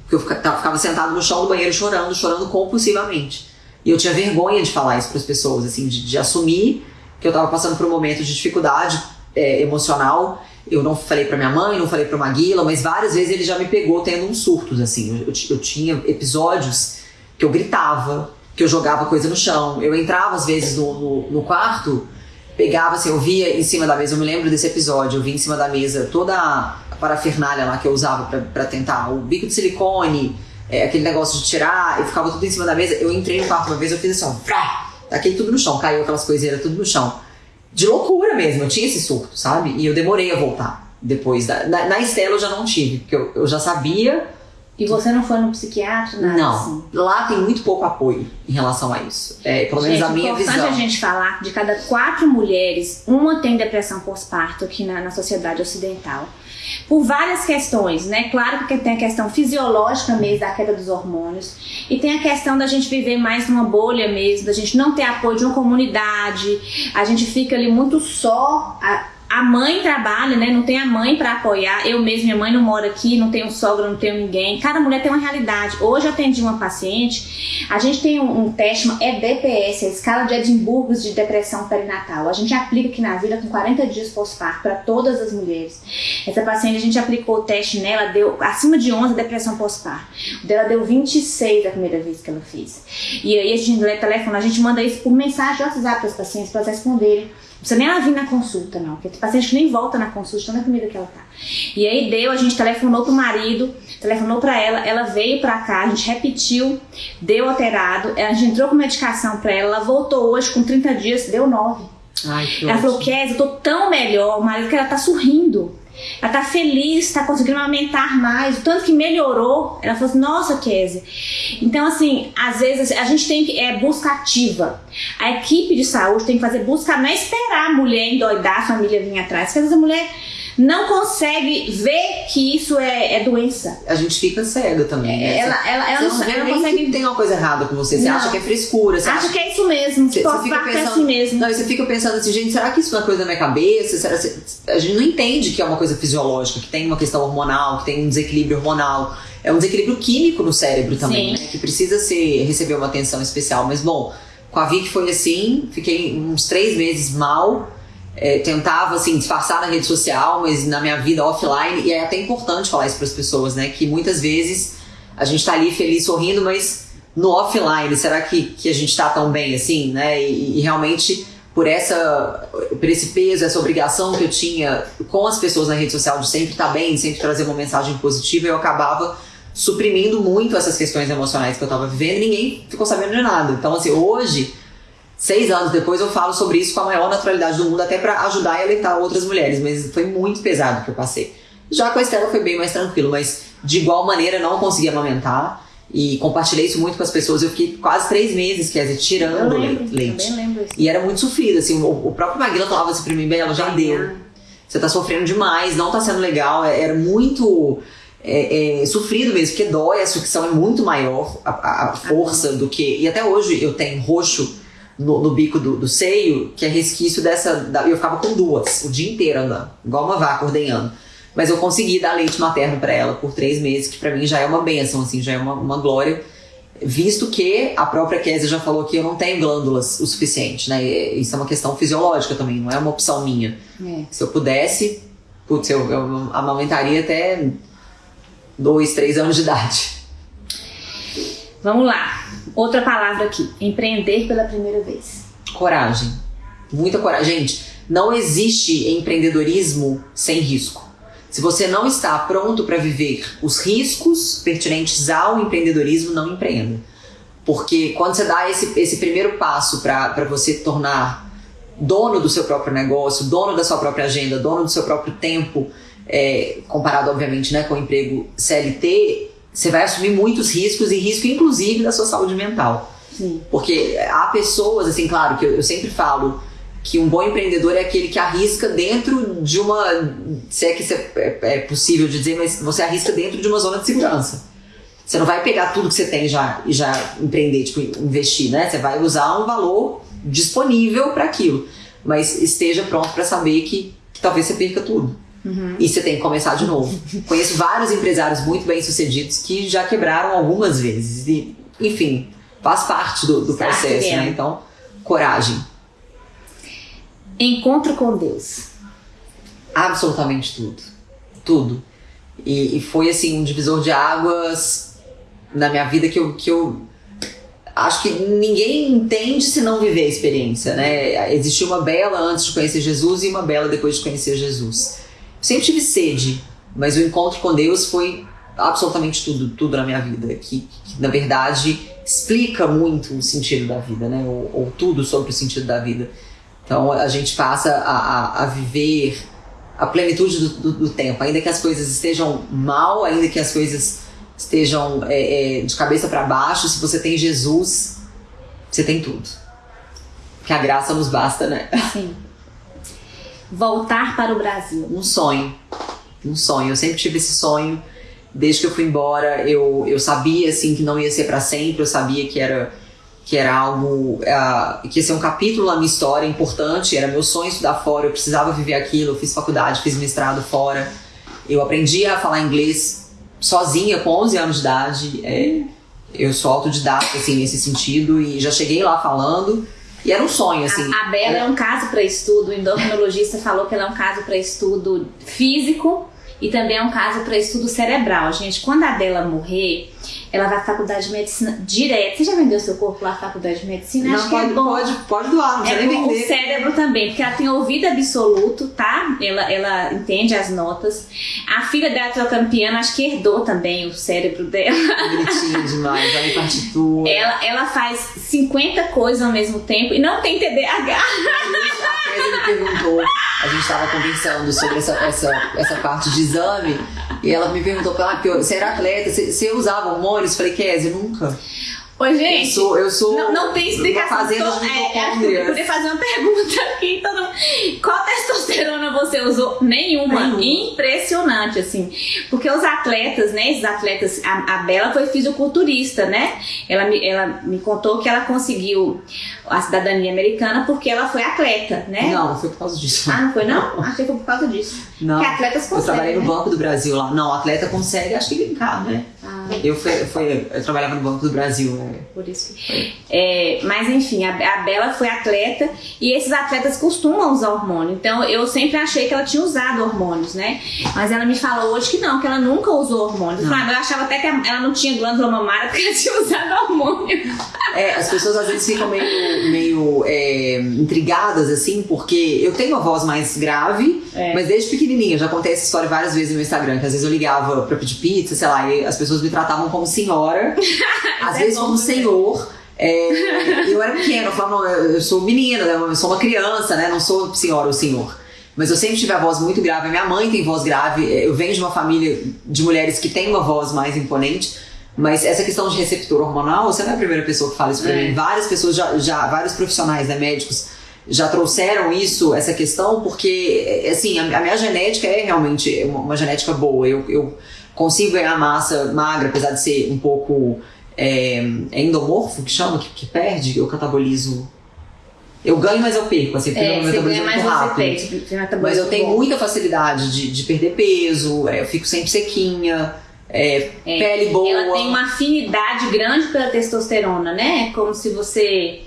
Porque eu ficava sentado no chão do banheiro chorando, chorando compulsivamente. E eu tinha vergonha de falar isso para as pessoas, assim, de, de assumir que eu tava passando por um momento de dificuldade é, emocional. Eu não falei pra minha mãe, não falei pro Maguila, mas várias vezes ele já me pegou tendo uns surtos, assim. Eu, eu eu tinha episódios que eu gritava, que eu jogava coisa no chão. Eu entrava às vezes no, no, no quarto, pegava assim, eu via em cima da mesa, eu me lembro desse episódio, eu vi em cima da mesa toda a parafernália lá que eu usava pra tentar, o bico de silicone, é, aquele negócio de tirar, e ficava tudo em cima da mesa. Eu entrei no quarto uma vez, eu fiz assim, ó, vrá, taquei tudo no chão, caiu aquelas coiseiras tudo no chão. De loucura mesmo, eu tinha esse surto, sabe? E eu demorei a voltar. Depois da. Na, na Estela eu já não tive, porque eu, eu já sabia E você não foi no psiquiatra, nada não, assim? lá tem muito pouco apoio em relação a isso. É, pelo menos Gente, a minha importante visão. a gente falar que de cada quatro mulheres, uma tem depressão pós-parto aqui na, na sociedade ocidental. Por várias questões, né? Claro que tem a questão fisiológica mesmo da queda dos hormônios. E tem a questão da gente viver mais numa bolha mesmo, da gente não ter apoio de uma comunidade. A gente fica ali muito só. A, a mãe trabalha, né? Não tem a mãe para apoiar. Eu mesma, minha mãe não mora aqui, não tenho sogra, não tenho ninguém. Cada mulher tem uma realidade. Hoje eu atendi uma paciente, a gente tem um, um teste, é DPS, a escala de Edimburgo de depressão perinatal. A gente aplica aqui na vida com 40 dias pós-parto para todas as mulheres. Essa paciente, a gente aplicou o teste nela, deu acima de 11 depressão pós-parto. O dela deu 26 da primeira vez que ela fez. E aí a gente telefona, a gente manda isso por mensagem de WhatsApp para os pacientes, para responderem. Precisa nem ela vir na consulta, não. Porque tem paciente que nem volta na consulta, tão comida que ela tá. E aí deu, a gente telefonou pro marido, telefonou pra ela, ela veio pra cá, a gente repetiu, deu alterado, a gente entrou com medicação pra ela, ela voltou hoje com 30 dias, deu 9. Ai, que Ela ótimo. falou, Kézia, eu tô tão melhor, o marido que ela tá sorrindo. Ela tá feliz, tá conseguindo aumentar mais, o tanto que melhorou. Ela falou assim, nossa, Kézia. Então, assim, às vezes a gente tem que. É busca ativa. A equipe de saúde tem que fazer busca, não é esperar a mulher endoidar, a família vir atrás. Porque às vezes a mulher não consegue ver que isso é, é doença. A gente fica cega também, né? Ela, ela, ela, você não, ela não consegue. que tem uma coisa errada com você. Você Não. acha que é frescura. Você Acha acha que é isso mesmo, Você- você fica é pensando- assim mesmo. Não, você fica pensando assim, gente, será que isso é coisa da minha cabeça? Será que- a gente não entende que é uma coisa fisiológica, que tem uma questão hormonal, que tem um desequilíbrio hormonal. É um desequilíbrio químico no cérebro também, né? Que precisa ser, receber uma atenção especial. Mas, bom, com a Vicky foi assim, fiquei uns três meses mal. É, tentava, assim, disfarçar na rede social, mas na minha vida offline. E é até importante falar isso para as pessoas, né? Que muitas vezes a gente tá ali feliz, sorrindo, mas no offline, será que, que a gente tá tão bem assim, né? E, e realmente por essa por esse peso, essa obrigação que eu tinha com as pessoas na rede social de sempre estar bem, de sempre trazer uma mensagem positiva, eu acabava suprimindo muito essas questões emocionais que eu tava vivendo e ninguém ficou sabendo de nada. Então, assim, hoje, seis anos depois, eu falo sobre isso com a maior naturalidade do mundo, até para ajudar e alertar outras mulheres, mas foi muito pesado que eu passei. Já com a Estela foi bem mais tranquilo, mas de igual maneira não consegui amamentar. E compartilhei isso muito com as pessoas. Eu fiquei quase três meses, quer dizer, Eu tirando lembro, le- leite. também lembro isso. E era muito sofrido, assim, o, o próprio Maguila falava assim pra mim, Bela, já deu. Você tá sofrendo demais, não tá sendo legal. É- Era muito é, é, sofrido mesmo, porque dói, a sucção é muito maior, a, a- a força do que. E até hoje eu tenho roxo no, no bico do, do seio, que é resquício dessa. Da, eu ficava com duas o dia inteiro andando, igual uma vaca ordenhando. Mas eu consegui dar leite materno pra ela por três meses, que pra mim já é uma benção, assim, já é uma, uma glória. Visto que a própria Kézia já falou que eu não tenho glândulas o suficiente, né? Isso é uma questão fisiológica também, não é uma opção minha. É. Se eu pudesse, putz, eu, eu amamentaria até dois, três anos de idade. Vamos lá. Outra palavra aqui. Empreender pela primeira vez. Coragem. Muita coragem. Gente, não existe empreendedorismo sem risco. Se você não está pronto para viver os riscos pertinentes ao empreendedorismo, não empreenda. Porque quando você dá esse, esse primeiro passo para você tornar dono do seu próprio negócio, dono da sua própria agenda, dono do seu próprio tempo, é, comparado, obviamente, né, com o emprego CLT, você vai assumir muitos riscos e risco, inclusive, da sua saúde mental. Sim. Porque há pessoas, assim, claro, que eu, eu sempre falo que um bom empreendedor é aquele que arrisca dentro de uma. Se é que isso é, é- é possível de dizer, mas você arrisca dentro de uma zona de segurança. Você não vai pegar tudo que você tem já, e já empreender, tipo, investir, né? Você vai usar um valor disponível para aquilo. Mas esteja pronto para saber que, que talvez você perca tudo. E você tem que começar de novo. Conheço vários empresários muito bem sucedidos que já quebraram algumas vezes. E, enfim, faz parte do, do processo, vendo. né? Então, coragem. Encontro com Deus. Absolutamente tudo. Tudo. E, e foi, assim, um divisor de águas na minha vida que eu, que eu acho que ninguém entende se não viver a experiência, né? Existia uma bela antes de conhecer Jesus e uma bela depois de conhecer Jesus. Sempre tive sede, mas o encontro com Deus foi absolutamente tudo, tudo na minha vida, que, que, na verdade explica muito o sentido da vida, né? Ou, ou tudo sobre o sentido da vida. Então a gente passa a, a, a viver a plenitude do, do, do tempo, ainda que as coisas estejam mal, ainda que as coisas estejam é, é, de cabeça para baixo, se você tem Jesus, você tem tudo. Que a graça nos basta, né? Sim. Voltar para o Brasil. Um sonho. Um sonho. Eu sempre tive esse sonho. Desde que eu fui embora, eu, eu sabia assim que não ia ser para sempre, eu sabia que era que era algo uh, que ia ser um capítulo na minha história importante, era meu sonho estudar fora, eu precisava viver aquilo, eu fiz faculdade, fiz mestrado fora. Eu aprendi a falar inglês sozinha com 11 anos de idade. É, eu sou autodidata assim nesse sentido e já cheguei lá falando. E era um sonho, assim. A, a Bela é um caso para estudo. O endocrinologista falou que ela é um caso para estudo físico e também é um caso para estudo cerebral. Gente, quando a Bela morrer, ela vai à faculdade de medicina direto. Você já vendeu seu corpo lá à faculdade de medicina? Não, Acho pode, que é bom. pode, pode doar, não É nem bom, o vender. cérebro também, porque ela tem ouvido absoluto, tá? Ela, ela entende as notas. A filha dela trocando piano, acho que herdou também o cérebro dela. Bonitinho demais, vai em partitura. Ela, ela faz 50 coisas ao mesmo tempo e não tem TDAH. Kézia me perguntou, a gente estava conversando sobre essa, essa, essa parte de exame, e ela me perguntou, ah, você era atleta, você, você usava hormônios? Eu falei, Kézia, nunca. Oi, gente. Eu sou, eu sou não, não tem explicação. Fazenda Tô- é, que eu poderia fazer uma pergunta aqui. Mundo. Qual testosterona você usou? Nenhuma. Nenhuma. Impressionante, assim. Porque os atletas, né? Esses atletas. A, a Bela foi fisiculturista, né? Ela me, ela me contou que ela conseguiu a cidadania americana porque ela foi atleta, né? Não, não foi por causa disso. Ah, não foi não? Achei que foi por causa disso. Não. Porque atletas Eu trabalhei conseguem, no né? Banco do Brasil lá. Não, atleta consegue, acho que brincar, né? Ah. Eu, fui, fui- eu trabalhava no Banco do Brasil. né? Por isso que. É, mas enfim, a, a Bela foi atleta e esses atletas costumam usar hormônio. Então eu sempre achei que ela tinha usado hormônios, né? Mas ela me falou hoje que não, que ela nunca usou hormônios. Eu, "Ah, eu achava até que ela não tinha glândula mamária porque ela tinha usado hormônio. É, as pessoas às vezes ficam meio, meio é, intrigadas, assim, porque eu tenho uma voz mais grave, É. mas desde pequenininha, já contei essa história várias vezes no Instagram, que às vezes eu ligava pra pedir pizza, sei lá, e as pessoas me tratavam como senhora, às é vezes como também. senhor. É, eu era pequena, eu falava, não, eu sou menina, né, eu sou uma criança, né, não sou senhora ou senhor. Mas eu sempre tive a voz muito grave, a minha mãe tem voz grave, eu venho de uma família de mulheres que tem uma voz mais imponente, mas essa questão de receptor hormonal, você não é a primeira pessoa que fala isso pra É. mim. Várias pessoas já, já vários profissionais, né, médicos, já trouxeram isso, essa questão, porque, assim, a, a minha genética é realmente uma, uma genética boa. Eu, eu consigo ganhar massa magra, apesar de ser um pouco é, é endomorfo, que chama, que, que perde, eu catabolizo. Eu ganho, mas eu perco, assim, porque É, meu metabolismo é mais muito rápido. tem. tem Mas eu tenho bom. muita facilidade de, de perder peso, é, eu fico sempre sequinha, é, É, pele boa. Ela tem uma afinidade grande pela testosterona, né? É Como se você.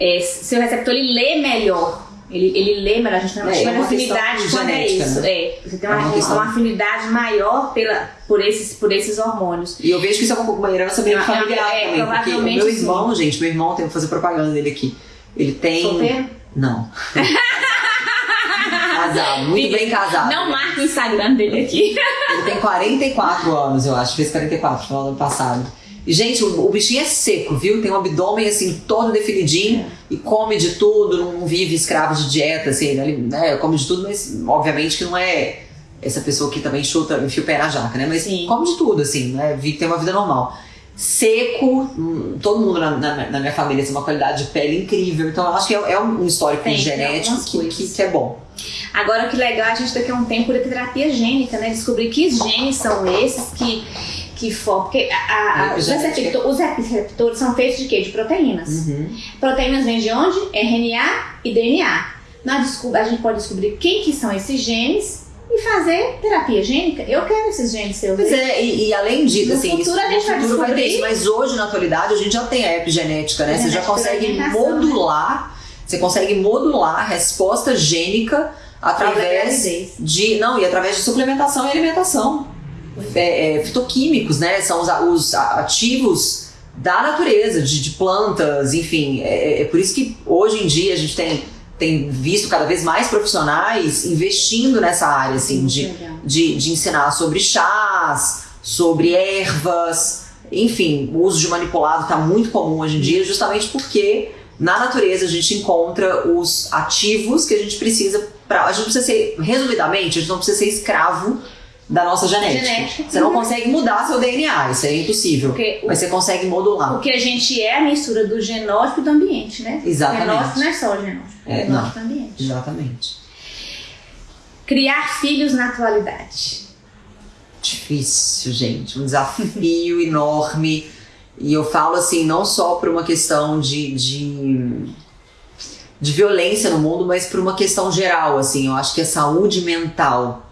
é, seu receptor ele lê melhor. Ele, ele lê melhor. A gente não É, chama é de uma afinidade quando é isso. né? É, você tem É uma, uma uma, questão. afinidade maior pela, por, esses, por esses hormônios. E eu vejo que isso é uma, uma herança meio É, familiar é, também, porque o meu sim. irmão, gente, meu irmão, tem que fazer propaganda dele aqui. Ele tem. Solteiro? Não. casado, muito bem casado. Não marca o Instagram dele aqui. Ele tem 44 anos, eu acho. Fez 44 no ano passado. E, gente, o, o bichinho é seco, viu? Tem um abdômen, assim, todo definidinho e come de tudo, não vive escravo de dieta, assim, né? Ele né, come de tudo, mas obviamente que não é essa pessoa que também chuta, enfia o pé na jaca, né? Mas Sim. come de tudo, assim, né? Tem uma vida normal. Seco, hum, todo mundo na, na- na minha família tem uma qualidade de pele incrível, então eu acho que é, é um histórico Tem, genético que, que, que é bom. Agora que legal, a gente daqui a um tempo de terapia gênica, né? Descobrir que genes são esses que, que formam. Porque a- a- os, Epigenética. receptor- os receptores são feitos de quê? De proteínas. Uhum. Proteínas vêm de onde? RNA e DNA. Descob- a gente pode descobrir quem que são esses genes e fazer terapia gênica. Eu quero esses genes seus. Pois é, e, e além disso, No assim, futuro isso, a gente vai futuro vai ter descobrir. isso, mas hoje, na atualidade, a gente já tem a epigenética, né? Você já Genética consegue modular, você consegue modular a resposta gênica através de. Não, e através de suplementação e alimentação. É, é, fitoquímicos, né? São os, os ativos da natureza, de, de plantas, enfim. É, é por isso que hoje em dia a gente tem, tem visto cada vez mais profissionais investindo nessa área, assim, de de, de ensinar sobre chás, sobre ervas, enfim, o uso de manipulado está muito comum hoje em dia, justamente porque na natureza a gente encontra os ativos que a gente precisa para a gente precisa ser resumidamente a gente não precisa ser escravo da nossa genética. Genética. Você não consegue mudar seu DNA, isso é impossível. Porque o, Mas você consegue modular. o que a gente é a mistura do genótipo e do ambiente, né? Exatamente. O genótipo não é só o genótipo, é É, o genótipo e o ambiente. Exatamente. Criar filhos na atualidade. difícil, gente, um desafio enorme. E eu falo assim, não só por uma questão de, de, de violência no mundo, mas por uma questão geral, assim. Eu acho que a saúde mental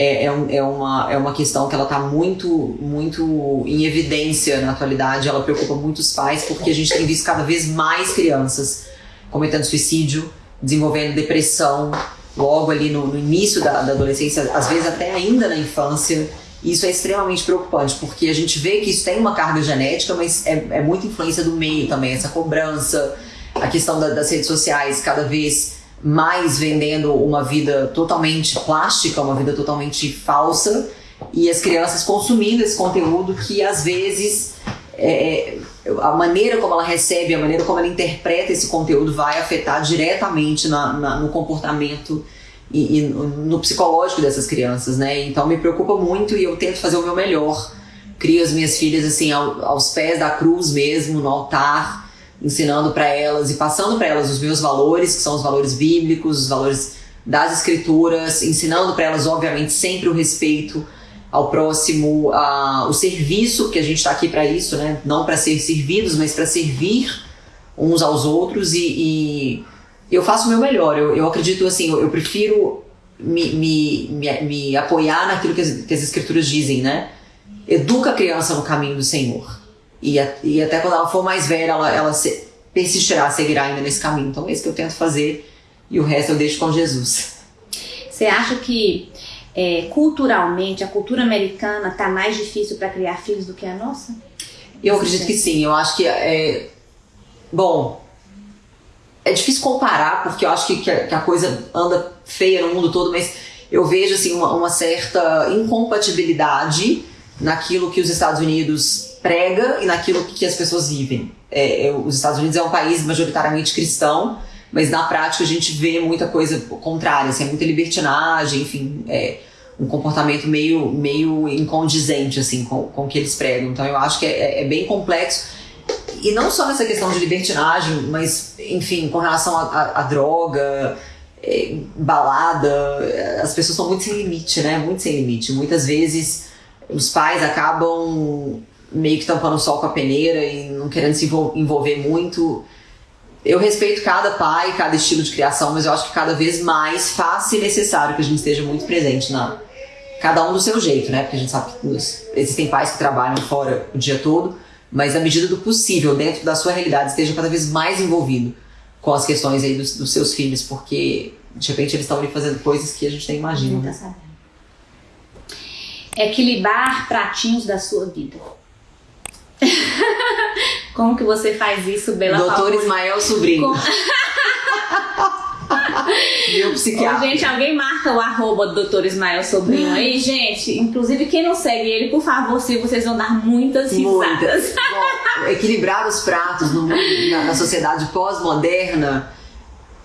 é, é, um- é uma, é uma questão que ela está muito, muito em evidência na atualidade. Ela preocupa muitos pais, porque a gente tem visto cada vez mais crianças cometendo suicídio, desenvolvendo depressão, logo ali no, no início da, da adolescência, às vezes até ainda na infância. Isso é extremamente preocupante, porque a gente vê que isso tem uma carga genética, mas é, é muita influência do meio também, essa cobrança, a questão da- das redes sociais cada vez mais vendendo uma vida totalmente plástica, uma vida totalmente falsa, e as crianças consumindo esse conteúdo que às vezes é, a maneira como ela recebe, a maneira como ela interpreta esse conteúdo vai afetar diretamente na, na, no comportamento e, e, no psicológico dessas crianças, né? Então me preocupa muito e eu tento fazer o meu melhor. Crio as minhas filhas assim ao, aos pés da cruz mesmo, no altar, ensinando para elas e passando para elas os meus valores, que são os valores bíblicos, os valores das escrituras, ensinando para elas obviamente sempre o respeito ao próximo, a, o serviço, que a gente está aqui para isso, né? Não para ser servidos, mas para servir uns aos outros e, e, eu faço o meu melhor. Eu, eu acredito assim, eu, eu prefiro me, me, me, me, apoiar naquilo que as, que as escrituras dizem, né? Educa a criança no caminho do Senhor. E, a, e até quando ela for mais velha, ela, ela se, persistirá, seguirá ainda nesse caminho. Então é isso que eu tento fazer e o resto eu deixo com Jesus. Você acha que é, culturalmente, a cultura americana está mais difícil para criar filhos do que a nossa? Eu acredito que sim. Eu acho que é. Bom, é difícil comparar, porque eu acho que, que, a, coisa anda feia no mundo todo, mas eu vejo assim, uma, uma certa incompatibilidade naquilo que os Estados Unidos prega e naquilo que as pessoas vivem. É, é, os Estados Unidos é um país majoritariamente cristão, mas na prática a gente vê muita coisa contrária, assim, é muita libertinagem, enfim, é um comportamento meio, meio incondizente assim, com, com o que eles pregam. Então eu acho que é, é bem complexo. E não só nessa questão de libertinagem, mas, enfim, com relação à droga, é, balada, as pessoas são muito sem limite, né? Muito sem limite. Muitas vezes os pais acabam meio que tampando o sol com a peneira e não querendo se envolver muito eu respeito cada pai, cada estilo de criação, mas eu acho que cada vez mais fácil e necessário que a gente esteja muito presente na cada um do seu jeito, né? Porque a gente sabe que existem pais que trabalham fora o dia todo, mas na medida do possível, dentro da sua realidade, esteja cada vez mais envolvido com as questões aí dos, dos seus filhos, porque de repente eles estão ali fazendo coisas que a gente nem imagina. Sabendo. Equilibrar pratinhos da sua vida. Como que você faz isso, Bela Doutor Ismael Sobrinho. Com... Meu psiquiatra. Ô, gente, alguém marca o arroba do Doutor Ismael Sobrinho aí, gente. Inclusive, quem não segue ele, por favor, se vocês vão dar muitas risadas. Muitas. Bom, equilibrar os pratos no, na, na sociedade pós-moderna,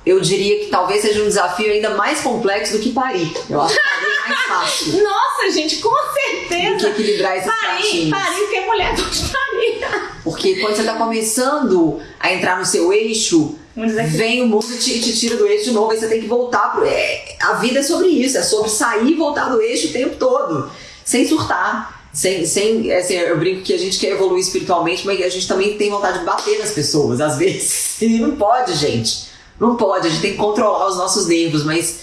eu diria que talvez seja um desafio ainda mais complexo do que parir. Eu acho que parir fácil. Nossa, gente, com certeza. Do que equilibrar esses pratinhos. Parir, porque mulher parir. Porque quando você está começando a entrar no seu eixo, vem o mundo e te, te, tira do eixo de novo, aí você tem que voltar pro. É, a vida é sobre isso, é sobre sair e voltar do eixo o tempo todo, sem surtar. Sem, sem assim, eu brinco que a gente quer evoluir espiritualmente, mas a gente também tem vontade de bater nas pessoas, às vezes. E não pode, gente. Não pode, a gente tem que controlar os nossos nervos, mas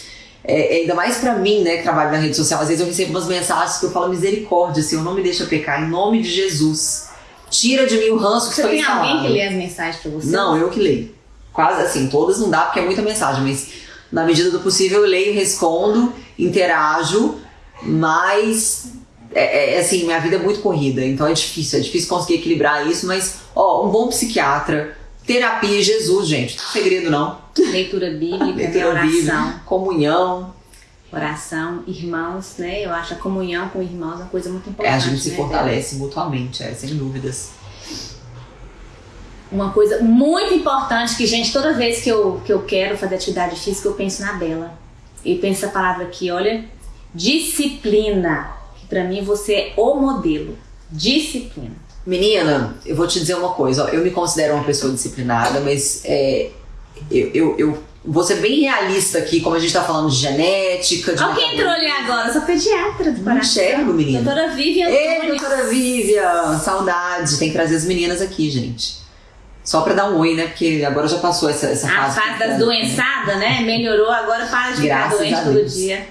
é, é ainda mais para mim, né, que trabalho na rede social, às vezes eu recebo umas mensagens que eu falo misericórdia, Senhor, não me deixa pecar, em nome de Jesus. Tira de mim o ranço que você foi tem alguém que lê as mensagens pra você? Não, eu que leio. Quase assim, todas não dá porque é muita mensagem, mas na medida do possível eu leio, respondo, interajo, mas é, é, assim, minha vida é muito corrida, então é difícil, é difícil conseguir equilibrar isso, mas ó, um bom psiquiatra, terapia Jesus, gente, não segredo não. Leitura bíblica, Leitura oração. Bíblica, comunhão, oração, irmãos, né? Eu acho a comunhão com irmãos uma coisa muito importante. É, a gente se né, fortalece mutuamente, é, sem dúvidas. Uma coisa muito importante que, gente, toda vez que eu, que eu quero fazer atividade física, eu penso na Bela. E penso a palavra aqui, olha, disciplina. Que pra mim você é o modelo. Disciplina. Menina, eu vou te dizer uma coisa, ó, eu me considero uma pessoa disciplinada, mas é, eu, eu, eu vou ser bem realista aqui, como a gente tá falando de genética. De Alguém entrou ali agora, eu sou pediatra do Paraná. Enxergo, menina. Doutora Vivian. Ei, doutora Vivian, saudade. Tem que trazer as meninas aqui, gente. Só pra dar um oi, né? Porque agora já passou essa, essa fase. A fase das doençadas, né? Melhorou, agora para de Graças ficar doente todo dia.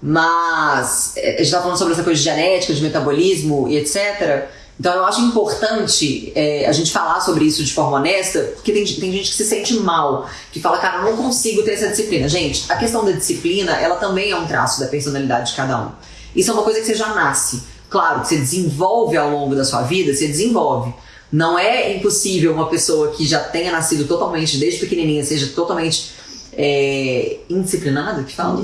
Mas é, a gente tá falando sobre essa coisa de genética, de metabolismo e etc. Então eu acho importante é, a gente falar sobre isso de forma honesta, porque tem, tem gente que se sente mal, que fala, cara, não consigo ter essa disciplina. Gente, a questão da disciplina, ela também é um traço da personalidade de cada um. Isso é uma coisa que você já nasce. Claro, que você desenvolve ao longo da sua vida, você desenvolve. Não é impossível uma pessoa que já tenha nascido totalmente, desde pequenininha, seja totalmente é, indisciplinada, que fala?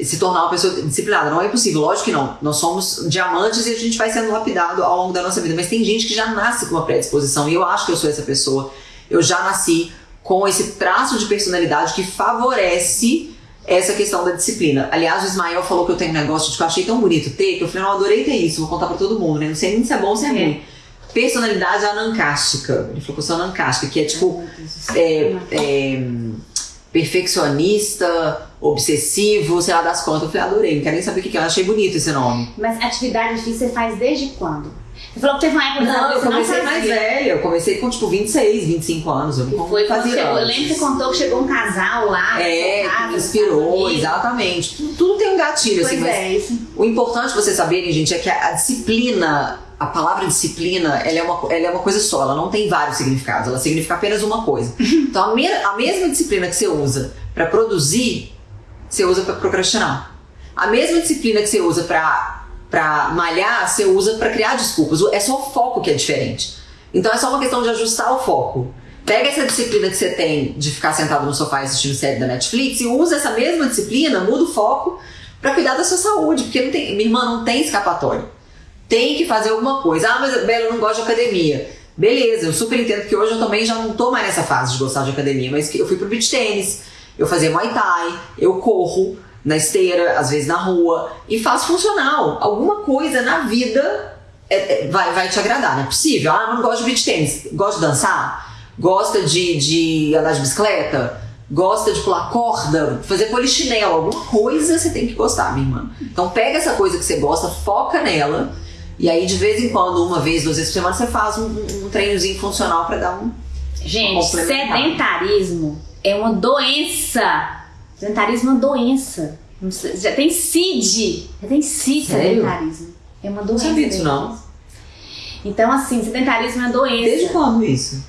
Se tornar uma pessoa disciplinada. Não é possível, lógico que não. Nós somos diamantes e a gente vai sendo lapidado ao longo da nossa vida. Mas tem gente que já nasce com uma predisposição e eu acho que eu sou essa pessoa. Eu já nasci com esse traço de personalidade que favorece essa questão da disciplina. Aliás, o Ismael falou que eu tenho um negócio de que eu achei tão bonito ter, que eu falei, não, adorei ter isso, vou contar pra todo mundo, né? Não sei nem se é bom ou se é, É. ruim. Personalidade anancástica. Ele falou que eu sou anancástica, que é tipo é, é, perfeccionista, obsessivo, sei lá das contas. Eu falei, adorei, não quero nem saber o que é, eu achei bonito esse nome. Mas atividade difícil você faz desde quando? Você falou que teve uma época Não, eu você não comecei mais velha, eu comecei com tipo 26, 25 anos, eu não foi quando fazia chegou. Eu antes. lembro que você contou que chegou um casal lá. É, casa, que inspirou, exatamente. Tudo, tem um gatilho, Pois assim, mas é, isso. o importante vocês saberem, gente, é que a, a disciplina, a palavra disciplina, ela é, uma, ela é uma coisa só, ela não tem vários significados, ela significa apenas uma coisa. Então, a, me- a mesma disciplina que você usa para produzir, você usa para procrastinar. A mesma disciplina que você usa para malhar, você usa para criar desculpas. É só o foco que é diferente. Então, é só uma questão de ajustar o foco. Pega essa disciplina que você tem de ficar sentado no sofá assistindo série da Netflix e usa essa mesma disciplina, muda o foco para cuidar da sua saúde, porque não tem, minha irmã não tem escapatória. Tem que fazer alguma coisa. Ah, mas Bela, eu não gosto de academia. Beleza, eu super entendo que hoje eu também já não tô mais nessa fase de gostar de academia, mas eu fui pro beach tênis, eu fazia muay thai, eu corro na esteira, às vezes na rua, e faço funcional. Alguma coisa na vida é- é- vai, vai te agradar, não é possível. Ah, não gosto de beach tênis, gosta de dançar, gosta de, de andar de bicicleta, gosta de pular corda, fazer polichinelo, alguma coisa você tem que gostar, minha irmã. Então pega essa coisa que você gosta, foca nela, e aí de vez em quando, uma vez, duas vezes por semana, você faz um, um, treinozinho funcional pra dar um. Gente, sedentarismo é uma doença. Sedentarismo é uma doença. Não Já tem CID. Já tem CID Sério? sedentarismo. É uma Não doença. sabia disso, não. Então, assim, sedentarismo é uma doença. Desde quando isso?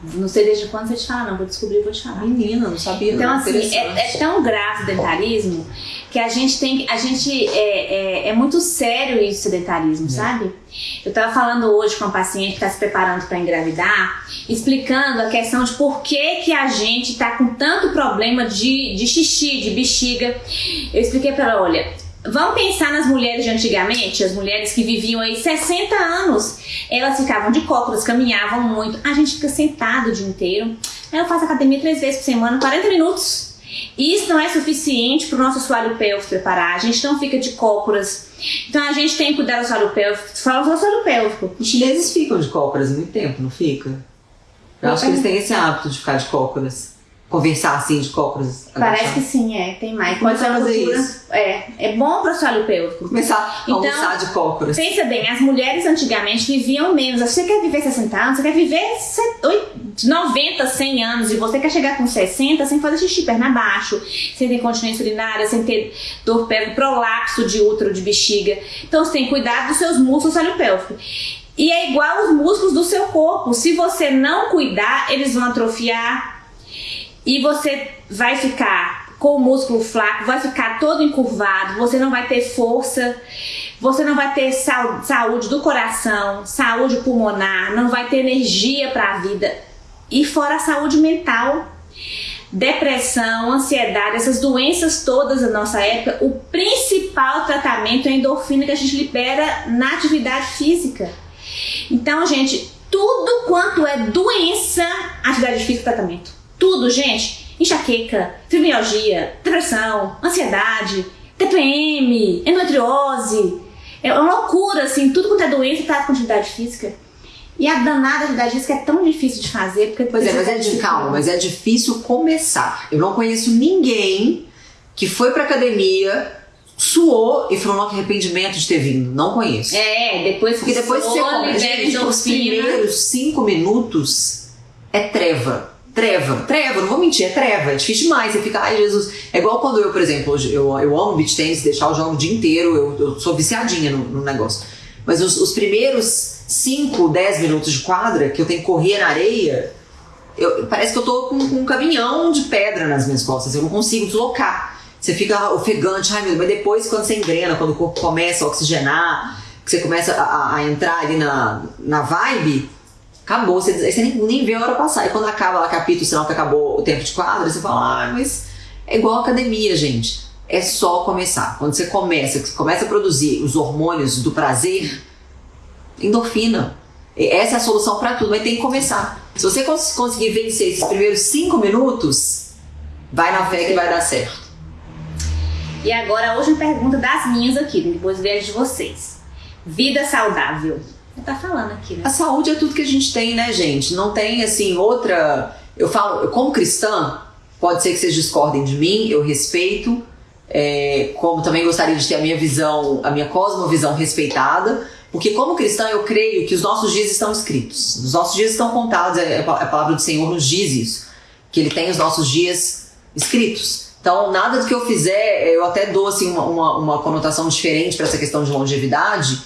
Não sei desde quando você te fala, não. Vou descobrir vou te falar. Menina, não sabia. Então, não. assim, é, é tão grave o sedentarismo que a gente tem. A gente é, é, é muito sério isso, sedentarismo, sabe? Eu tava falando hoje com uma paciente que está se preparando para engravidar, explicando a questão de por que, que a gente tá com tanto problema de, de xixi, de bexiga. Eu expliquei para ela: olha, vamos pensar nas mulheres de antigamente, as mulheres que viviam aí 60 anos. Elas ficavam de cócoras, caminhavam muito. A gente fica sentado o dia inteiro. Aí eu faço academia três vezes por semana, 40 minutos. Isso não é suficiente para o nosso assoalho pélvico preparar. A gente não fica de cócoras. Então a gente tem que cuidar do assoalho pélvico. Fala do assoalho pélvico. Os chineses ficam de cócoras muito tempo, não fica? Eu acho que eles têm esse hábito de ficar de cócoras. Conversar assim de cócoras. Parece que sim, é. Tem mais. A fazer cultura- isso. É. É bom para o assoalho pélvico. Começar a Então, almoçar de cócoras. Pensa bem, as mulheres antigamente viviam menos. Você quer viver 60 anos, você quer viver set- oi- 90, 100 anos e você quer chegar com 60 sem fazer xixi perna abaixo, sem ter continência urinária, sem ter dor pélvica, prolapso de útero, de bexiga. Então você tem que cuidar dos seus músculos do pélvico. E é igual os músculos do seu corpo. Se você não cuidar, eles vão atrofiar e você vai ficar com o músculo flaco, vai ficar todo encurvado, você não vai ter força, você não vai ter saúde do coração, saúde pulmonar, não vai ter energia para a vida. E fora a saúde mental, depressão, ansiedade, essas doenças todas da nossa época, o principal tratamento é a endorfina que a gente libera na atividade física. Então, gente, tudo quanto é doença, atividade física, tratamento. Tudo, gente. Enxaqueca, fibromialgia, depressão, ansiedade, TPM, endometriose. É uma loucura, assim, tudo quanto é doença trata com atividade física. E a danada atividade física é tão difícil de fazer. Porque Pois é, mas é de calma, mas é difícil começar. Eu não conheço ninguém que foi pra academia, suou e falou, não, que arrependimento de ter vindo. Não conheço. É, depois Porque depois que você libera os primeiros cinco minutos é treva. Treva, treva, não vou mentir, é treva, é difícil demais. Você fica, ai Jesus. É igual quando eu, por exemplo, eu, eu amo beach tennis, deixar o jogo o dia inteiro, eu, eu sou viciadinha no, no negócio. Mas os, os primeiros 5, 10 minutos de quadra, que eu tenho que correr na areia, eu- parece que eu tô com, com um caminhão de pedra nas minhas costas, eu não consigo deslocar. Você fica ofegante, ai meu Deus, mas depois quando você engrena, quando o corpo começa a oxigenar, que você começa a- a entrar ali na, na vibe, acabou. Você, você nem, nem vê a hora passar. E quando acaba lá, capítulo, sinal que acabou o tempo de quadra, você fala, ah, mas É igual academia, gente. É só começar. Quando você começa, você começa a produzir os hormônios do prazer, endorfina. Essa é a solução para tudo, mas tem que começar. Se você conseguir vencer esses primeiros cinco minutos, vai na fé que vai dar certo. E agora, hoje uma pergunta das minhas aqui, depois vejo de vocês. Vida saudável. Tá falando aqui, né? A saúde é tudo que a gente tem, né, gente? Não tem, assim, outra. Eu falo, como cristã, pode ser que vocês discordem de mim, eu respeito. É, como também gostaria de ter a minha visão, a minha cosmovisão respeitada, porque como cristã eu creio que os nossos dias estão escritos, os nossos dias estão contados, é, é a palavra do Senhor nos diz isso, que Ele tem os nossos dias escritos. Então, nada do que eu fizer, eu até dou assim, uma, uma, uma conotação diferente para essa questão de longevidade,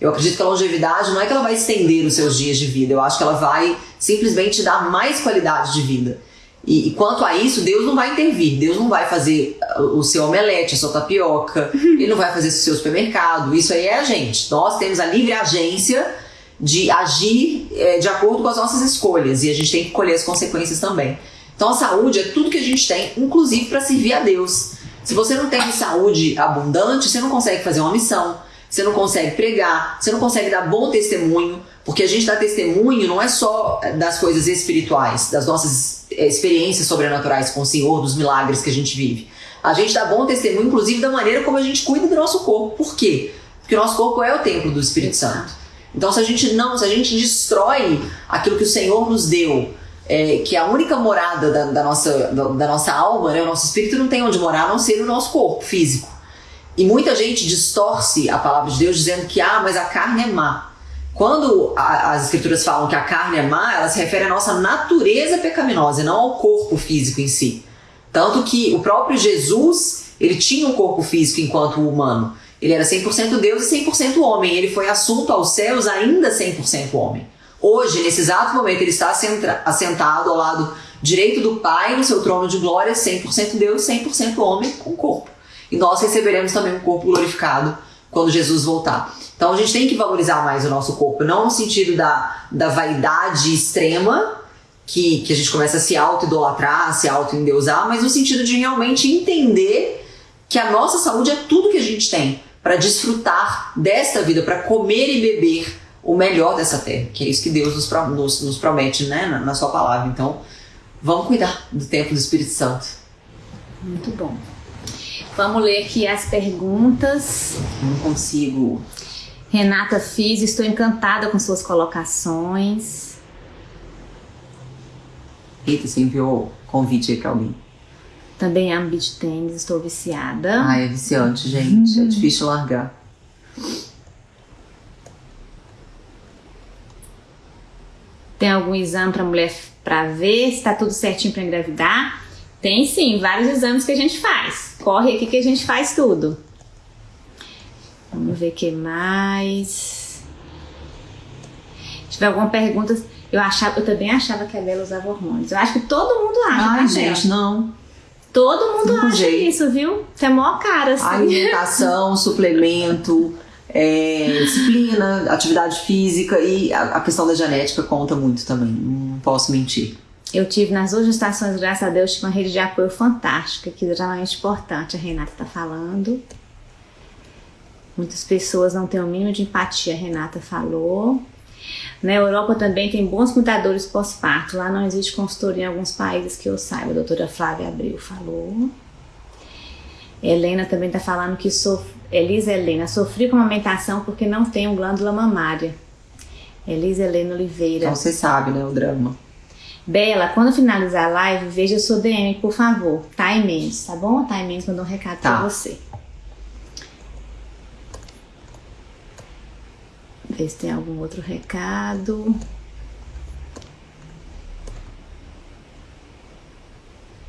eu acredito que a longevidade não é que ela vai estender os seus dias de vida, eu acho que ela vai simplesmente dar mais qualidade de vida. E, e, quanto a isso, Deus não vai intervir, Deus não vai fazer o seu omelete, a sua tapioca, Ele não vai fazer o seu supermercado, isso aí é a gente. Nós temos a livre agência de agir é, de acordo com as nossas escolhas e a gente tem que colher as consequências também. Então a saúde é tudo que a gente tem, inclusive para servir a Deus. Se você não tem saúde abundante, você não consegue fazer uma missão, você não consegue pregar, você não consegue dar bom testemunho, porque a gente dá testemunho não é só das coisas espirituais, das nossas eh, experiências sobrenaturais com o Senhor, dos milagres que a gente vive. A gente dá bom testemunho, inclusive, da maneira como a gente cuida do nosso corpo. Por quê? Porque o nosso corpo é o templo do Espírito Santo. Então, se a gente não, se a gente destrói aquilo que o Senhor nos deu, é, que é a única morada da, da nossa, da, da, nossa alma, né, o nosso espírito não tem onde morar a não ser no nosso corpo físico. E muita gente distorce a palavra de Deus dizendo que, ah, mas a carne é má. Quando a, as escrituras falam que a carne é má, ela se refere à nossa natureza pecaminosa, não ao corpo físico em si. Tanto que o próprio Jesus, ele tinha um corpo físico enquanto humano. Ele era 100% Deus e 100% homem. Ele foi assunto aos céus ainda 100% homem. Hoje, nesse exato momento, ele está assentado ao lado direito do Pai, no seu trono de glória, 100% Deus, 100% homem com corpo. E nós receberemos também um corpo glorificado quando Jesus voltar. Então a gente tem que valorizar mais o nosso corpo, não no sentido da, da vaidade extrema, que, que a gente começa a se auto-idolatrar, se auto-endeusar, mas no sentido de realmente entender que a nossa saúde é tudo que a gente tem para desfrutar desta vida, para comer e beber o melhor dessa terra, que é isso que Deus nos, nos, nos promete né, na, na sua palavra. Então, vamos cuidar do templo do Espírito Santo. Muito bom. Vamos ler aqui as perguntas. Não consigo. Renata Fiz, estou encantada com suas colocações. Rita, você enviou convite aí para alguém? Também amo beat tênis, estou viciada. Ai, é viciante, gente. É uhum. É difícil largar. Tem algum exame para mulher para ver se está tudo certinho para engravidar? Tem sim, vários exames que a gente faz. Corre aqui que a gente faz tudo. Vamos ver o que mais. Se tiver alguma pergunta, eu, achava, eu também achava que a Bela usava hormônios. Eu acho que todo mundo acha. Ai, gente, não. Todo mundo não acha jeito. isso, viu? Você é mó cara, assim. Alimentação, suplemento é, disciplina, atividade física e a, a, questão da genética conta muito também, não posso mentir. Eu tive nas duas estações, graças a Deus, uma rede de apoio fantástica, que é realmente importante, a Renata está falando. Muitas pessoas não têm o mínimo de empatia, a Renata falou. Na Europa também tem bons cuidadores pós-parto. Lá não existe consultoria em alguns países que eu saiba. A doutora Flávia Abreu falou. Helena também está falando que sofre Elisa Helena, sofri com amamentação porque não tenho glândula mamária. Elisa Helena Oliveira. Então você sabe, né, o drama. Bela, quando finalizar a live, veja sua DM, por favor. Time Mendes, tá bom? Time Mendes mandou um recado tá. pra você. Ver se tem algum outro recado.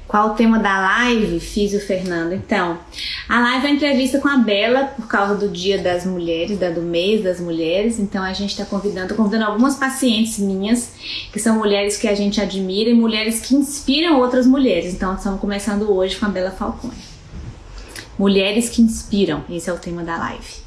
Qual o tema da live? Fiz o Fernando. Então, a live é uma entrevista com a Bela por causa do Dia das Mulheres, do mês das mulheres. Então a gente está convidando, convidando algumas pacientes minhas, que são mulheres que a gente admira e mulheres que inspiram outras mulheres. Então estamos começando hoje com a Bela Falcone. Mulheres que inspiram, esse é o tema da live.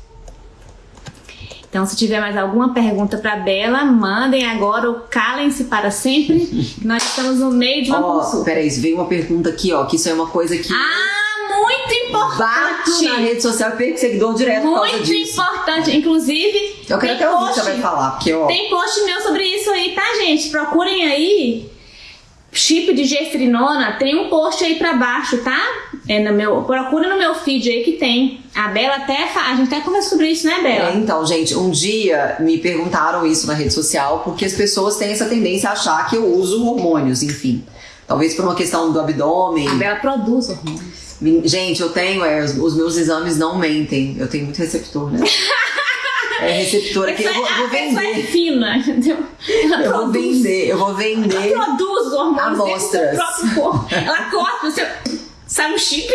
Então, se tiver mais alguma pergunta para Bela, mandem agora ou calem-se para sempre. que nós estamos no meio de uma Ó, consulta. peraí, veio uma pergunta aqui, ó, que isso é uma coisa que Ah, muito bato importante! na rede social e perco seguidor direto Muito importante. Inclusive, Eu quero até ouvir o que você vai falar, porque, ó, Tem post meu sobre isso aí, tá, gente? Procurem aí. Chip de gestrinona, tem um post aí pra baixo, tá? É no meu, procura no meu feed aí que tem. A Bela até, a gente até conversou sobre isso, né, Bela? É, então, gente, um dia me perguntaram isso na rede social porque as pessoas têm essa tendência a achar que eu uso hormônios, enfim. Talvez por uma questão do abdômen. A Bela produz hormônios. Gente, eu tenho, é, os, os meus exames não mentem. Eu tenho muito receptor, né? É receptor aqui. Eu vou, eu vou pessoa é vender. fina, entendeu? Ela Eu vou vender, eu vou vender. Ela produz os hormônios dentro do Amostras. próprio corpo. Ela corta o seu. Sabe o chip?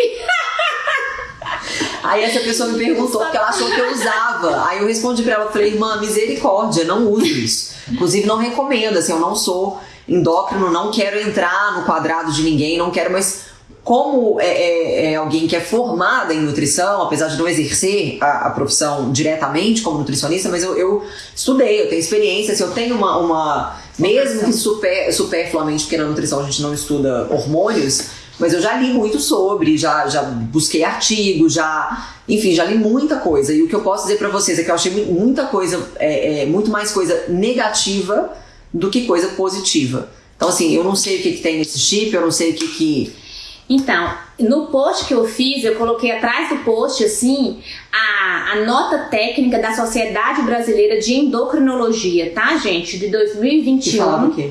Aí essa pessoa me perguntou porque ela achou que eu usava. Aí eu respondi pra ela, eu falei, irmã, misericórdia, não uso isso. Inclusive não recomendo, assim, eu não sou endócrino, não quero entrar no quadrado de ninguém, não quero, mas como é, é- é alguém que é formada em nutrição, apesar de não exercer a, a profissão diretamente como nutricionista, mas eu, eu estudei, eu tenho experiência, assim, eu tenho uma, uma mesmo que super, superfluamente, porque na nutrição a gente não estuda hormônios, mas eu já li muito sobre, já, já busquei artigos, já. Enfim, já li muita coisa. E o que eu posso dizer pra vocês é que eu achei mu- muita coisa, é, é, muito mais coisa negativa do que coisa positiva. Então, assim, eu não sei o que, que tem nesse chip, eu não sei o que que. Então, no post que eu fiz, eu coloquei atrás do post, assim, a, a nota técnica da Sociedade Brasileira de Endocrinologia, tá, gente? De que 2021. falava o quê?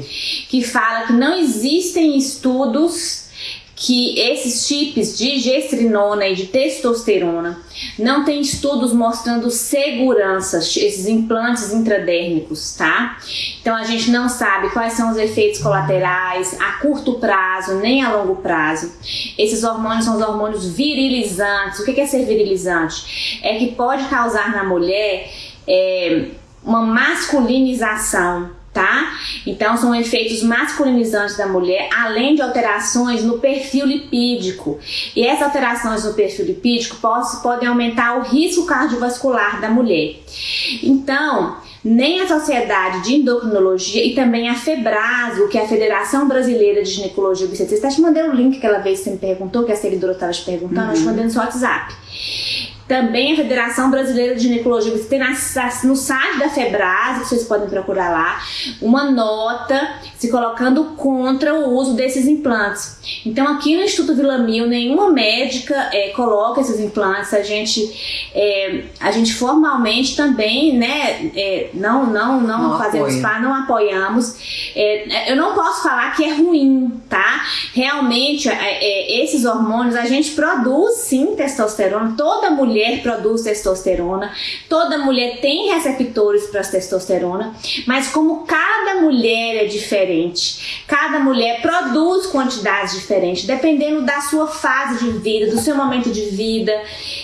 que fala que não existem estudos que esses chips de gestrinona e de testosterona não tem estudos mostrando segurança, esses implantes intradérmicos, tá? Então a gente não sabe quais são os efeitos colaterais a curto prazo nem a longo prazo. Esses hormônios são os hormônios virilizantes. O que é ser virilizante? É que pode causar na mulher é, uma masculinização, tá? Então são efeitos masculinizantes da mulher, além de alterações no perfil lipídico. E essas alterações no perfil lipídico podem aumentar o risco cardiovascular da mulher. Então, nem a Sociedade de Endocrinologia e também a FEBRASO, que é a Federação Brasileira de Ginecologia e Obstetrícia, até te mandei o link aquela vez que você me perguntou, que a seguidora estava te perguntando, eu te mandei no seu WhatsApp. Também a Federação Brasileira de Ginecologia, você tem na- no site da Febrasa, que vocês podem procurar lá, uma nota se colocando contra o uso desses implantes. Então, aqui no Instituto Vila Mil, nenhuma médica eh, coloca esses implantes. A gente, eh, a gente formalmente também, né, eh, não, não, não, Não fazemos parte, não apoiamos. Eh, eu não posso falar que é ruim, tá? Realmente, eh, esses hormônios, a gente produz sim testosterona, toda mulher produz testosterona, toda mulher tem receptores para testosterona, mas como cada mulher é diferente, cada mulher produz quantidades diferentes, dependendo da sua fase de vida, do seu momento de vida,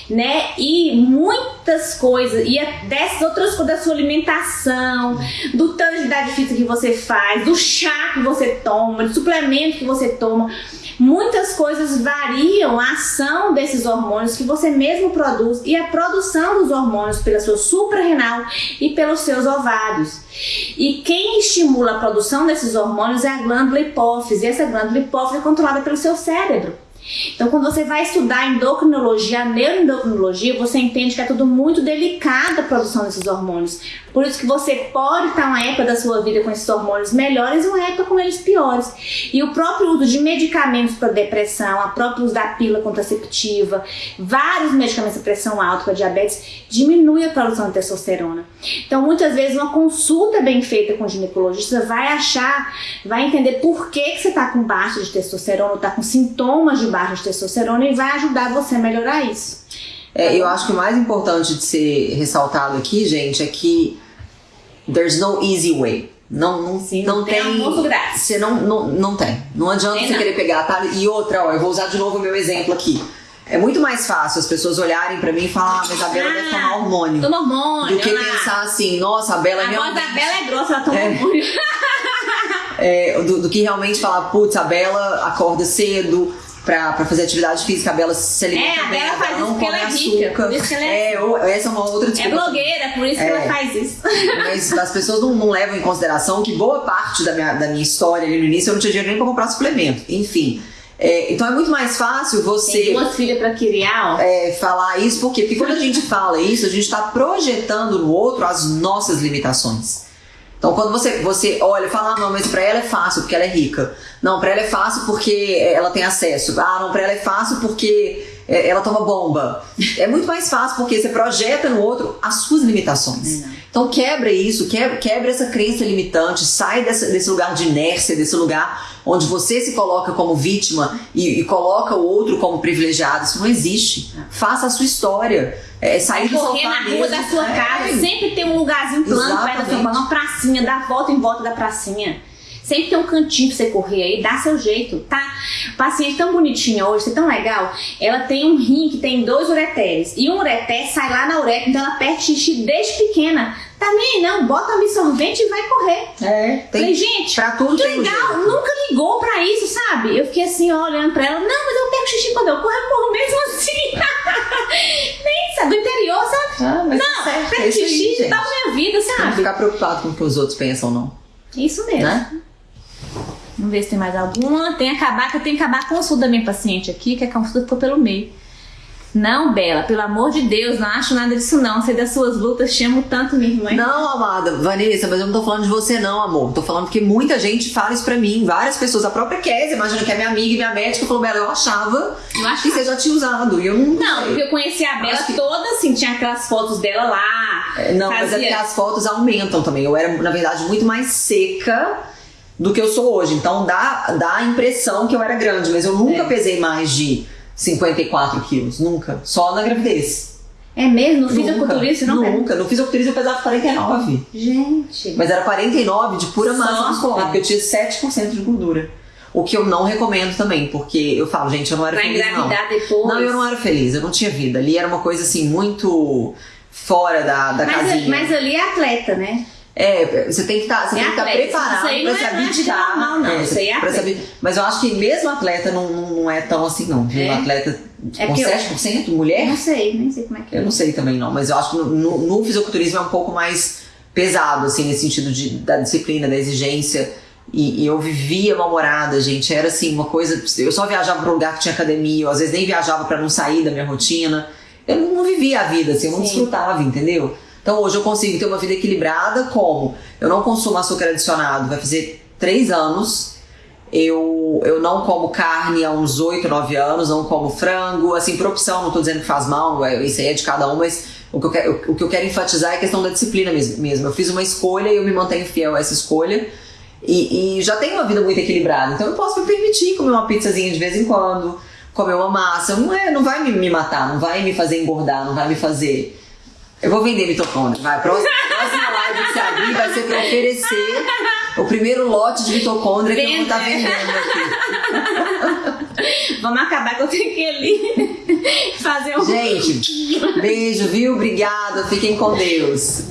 né? E muitas coisas, e a- dessas outras coisas da sua alimentação, do tanto de atividade física que você faz, do chá que você toma, do suplemento que você toma. Muitas coisas variam a ação desses hormônios que você mesmo produz e a produção dos hormônios pela sua suprarrenal e pelos seus ovários. E quem estimula a produção desses hormônios é a glândula hipófise. E essa glândula hipófise é controlada pelo seu cérebro. Então, quando você vai estudar endocrinologia, neuroendocrinologia, você entende que é tudo muito delicado a produção desses hormônios. Por isso que você pode estar uma época da sua vida com esses hormônios melhores e uma época com eles piores. E o próprio uso de medicamentos para depressão, a própria uso da pílula contraceptiva, vários medicamentos para pressão alta, para diabetes, diminui a produção de testosterona. Então, muitas vezes, uma consulta bem feita com o ginecologista vai achar, vai entender por que, que você está com baixa de testosterona, está com sintomas de baixa de testosterona e vai ajudar você a melhorar isso. É, eu acho que o mais importante de ser ressaltado aqui, gente, é que there's no easy way. Não, não, Sim, não não tem. Você não, não, não tem. Não adianta Tem você não. querer pegar atalho. E outra, ó, eu vou usar de novo o meu exemplo aqui. É muito mais fácil as pessoas olharem pra mim e falar, ah, mas a Bela deve tomar hormônio. Toma hormônio. Do que ela- pensar assim, nossa, a Bela A voz realmente... da Bela é grossa, ela toma É. hormônio. é, do, do que realmente falar, putz, a Bela acorda cedo, pra, pra fazer atividade física. A Bela se alimenta É, a Bela faz não isso porque come ela é rica, açúcar. por isso que ela é- é, ou- essa é uma outra É desculpa. blogueira, por isso que É. ela faz isso. Mas as pessoas não, não levam em consideração que boa parte da minha, da minha história ali no início eu não tinha dinheiro nem pra comprar suplemento. Enfim. É, então é muito mais fácil Tem você duas filhas pra criar, ó. é, falar isso, por quê? Porque quando a gente fala isso, a gente está projetando no outro as nossas limitações. Então, quando você, você olha e fala, ah, não, mas pra ela é fácil porque ela é rica. Não, pra ela é fácil porque ela tem acesso. Ah, não, pra ela é fácil porque ela toma bomba. É muito mais fácil porque você projeta no outro as suas limitações. Então, quebra isso, quebra, quebra essa crença limitante, sai dessa- desse lugar de inércia, desse lugar onde você se coloca como vítima e, e coloca o outro como privilegiado. Isso não existe. Faça a sua história. É, sair do Correr na rua mesmo. da sua É. casa, sempre tem um lugarzinho plano perto da sua uma pracinha, dá volta em volta da pracinha. Sempre tem um cantinho pra você correr aí, dá seu jeito, tá? Paciente tão bonitinha hoje, você tão legal. Ela tem um rim que tem dois ureteres. E um ureter sai lá na uretra, então ela perde xixi desde pequena. Tá nem aí não, bota absorvente e vai correr. É, Falei, tem, gente, pra tudo que um legal, nunca ligou pra isso, sabe? Eu fiquei assim, ó, olhando pra ela, não, mas eu pego xixi quando eu corro, eu corro mesmo assim. Nem sabe, do interior, sabe? Ah, mas Não, tá pego é aí, xixi dá minha vida, Não sabe? ficar preocupado com o que os outros pensam, não. Isso mesmo. Né? Vamos ver se tem mais alguma. Tem que acabar, que eu tenho que acabar a consulta da minha paciente aqui, que a consulta ficou pelo meio. Não, Bela, pelo amor de Deus, não acho nada disso não. Sei das suas lutas, te amo tanto, minha irmã. Não, amada, Vanessa, mas eu não tô falando de você, não, amor. Tô falando porque muita gente fala isso pra mim. Várias pessoas, a própria Kézia, imagina que é minha amiga e minha médica, falou, Bela, eu achava Eu acho que você já tinha usado. E eu não. Não, porque eu conheci a Bela que- toda assim, tinha aquelas fotos dela lá. É, Não, mas é fazia- porque as fotos aumentam também. Eu era, na verdade, muito mais seca do que eu sou hoje. Então dá, dá a impressão que eu era grande, mas eu nunca É. pesei mais de 54 quilos. Nunca. Só na gravidez. É mesmo? No Nunca. fisiculturista não pega? Nunca. No fisiculturista eu pesava 49. Gente. Mas era 49 de pura massa muscular, porque eu tinha 7% de gordura. O que eu não recomendo também, porque eu falo, gente, eu não era Pra feliz, não. engravidar depois. Não, eu não era feliz, eu não tinha vida. Ali era uma coisa assim, muito fora da, da mas, casinha. mas ali é atleta, né? É, você tem que estar você É que estar atleta, preparado pra não se é- não é não, isso aí é pra saber. Mas eu acho que mesmo atleta não, não, não é tão assim, não. É? Atleta É com porque eu- 7% Eu mulher? não sei, nem sei como é que é. Eu não sei também não, mas eu acho que no, no, no fisiculturismo é um pouco mais pesado, assim, nesse sentido de, da disciplina, da exigência. E, e eu vivia mal-humorada, gente. Era assim, uma coisa. Eu só viajava pra um lugar que tinha academia, eu às vezes nem viajava pra não sair da minha rotina. Eu não, não vivia a vida, assim, eu não Sim. desfrutava, entendeu? Então hoje eu consigo ter uma vida equilibrada, como eu não consumo açúcar adicionado, vai fazer três anos. Eu, eu não como carne há uns 8, 9 anos, não como frango, assim, por opção, não tô dizendo que faz mal, é- isso aí é de cada um, mas o que eu quero, o que eu quero enfatizar é a questão da disciplina mes- mesmo. Eu fiz uma escolha e eu me mantenho fiel a essa escolha. E, e já tenho uma vida muito equilibrada, então eu posso me permitir comer uma pizzazinha de vez em quando, comer uma massa. Não, é, não vai me, me matar, não vai me fazer engordar, não vai me fazer. Eu vou vender mitocôndria, vai. Próxima, próxima live que você abrir vai ser pra oferecer o primeiro lote de mitocôndria que eu vou estar Venda. vendendo aqui. Vamos acabar que eu tenho que ir ali fazer um. Gente, beijo, viu? Obrigada. Fiquem com Deus.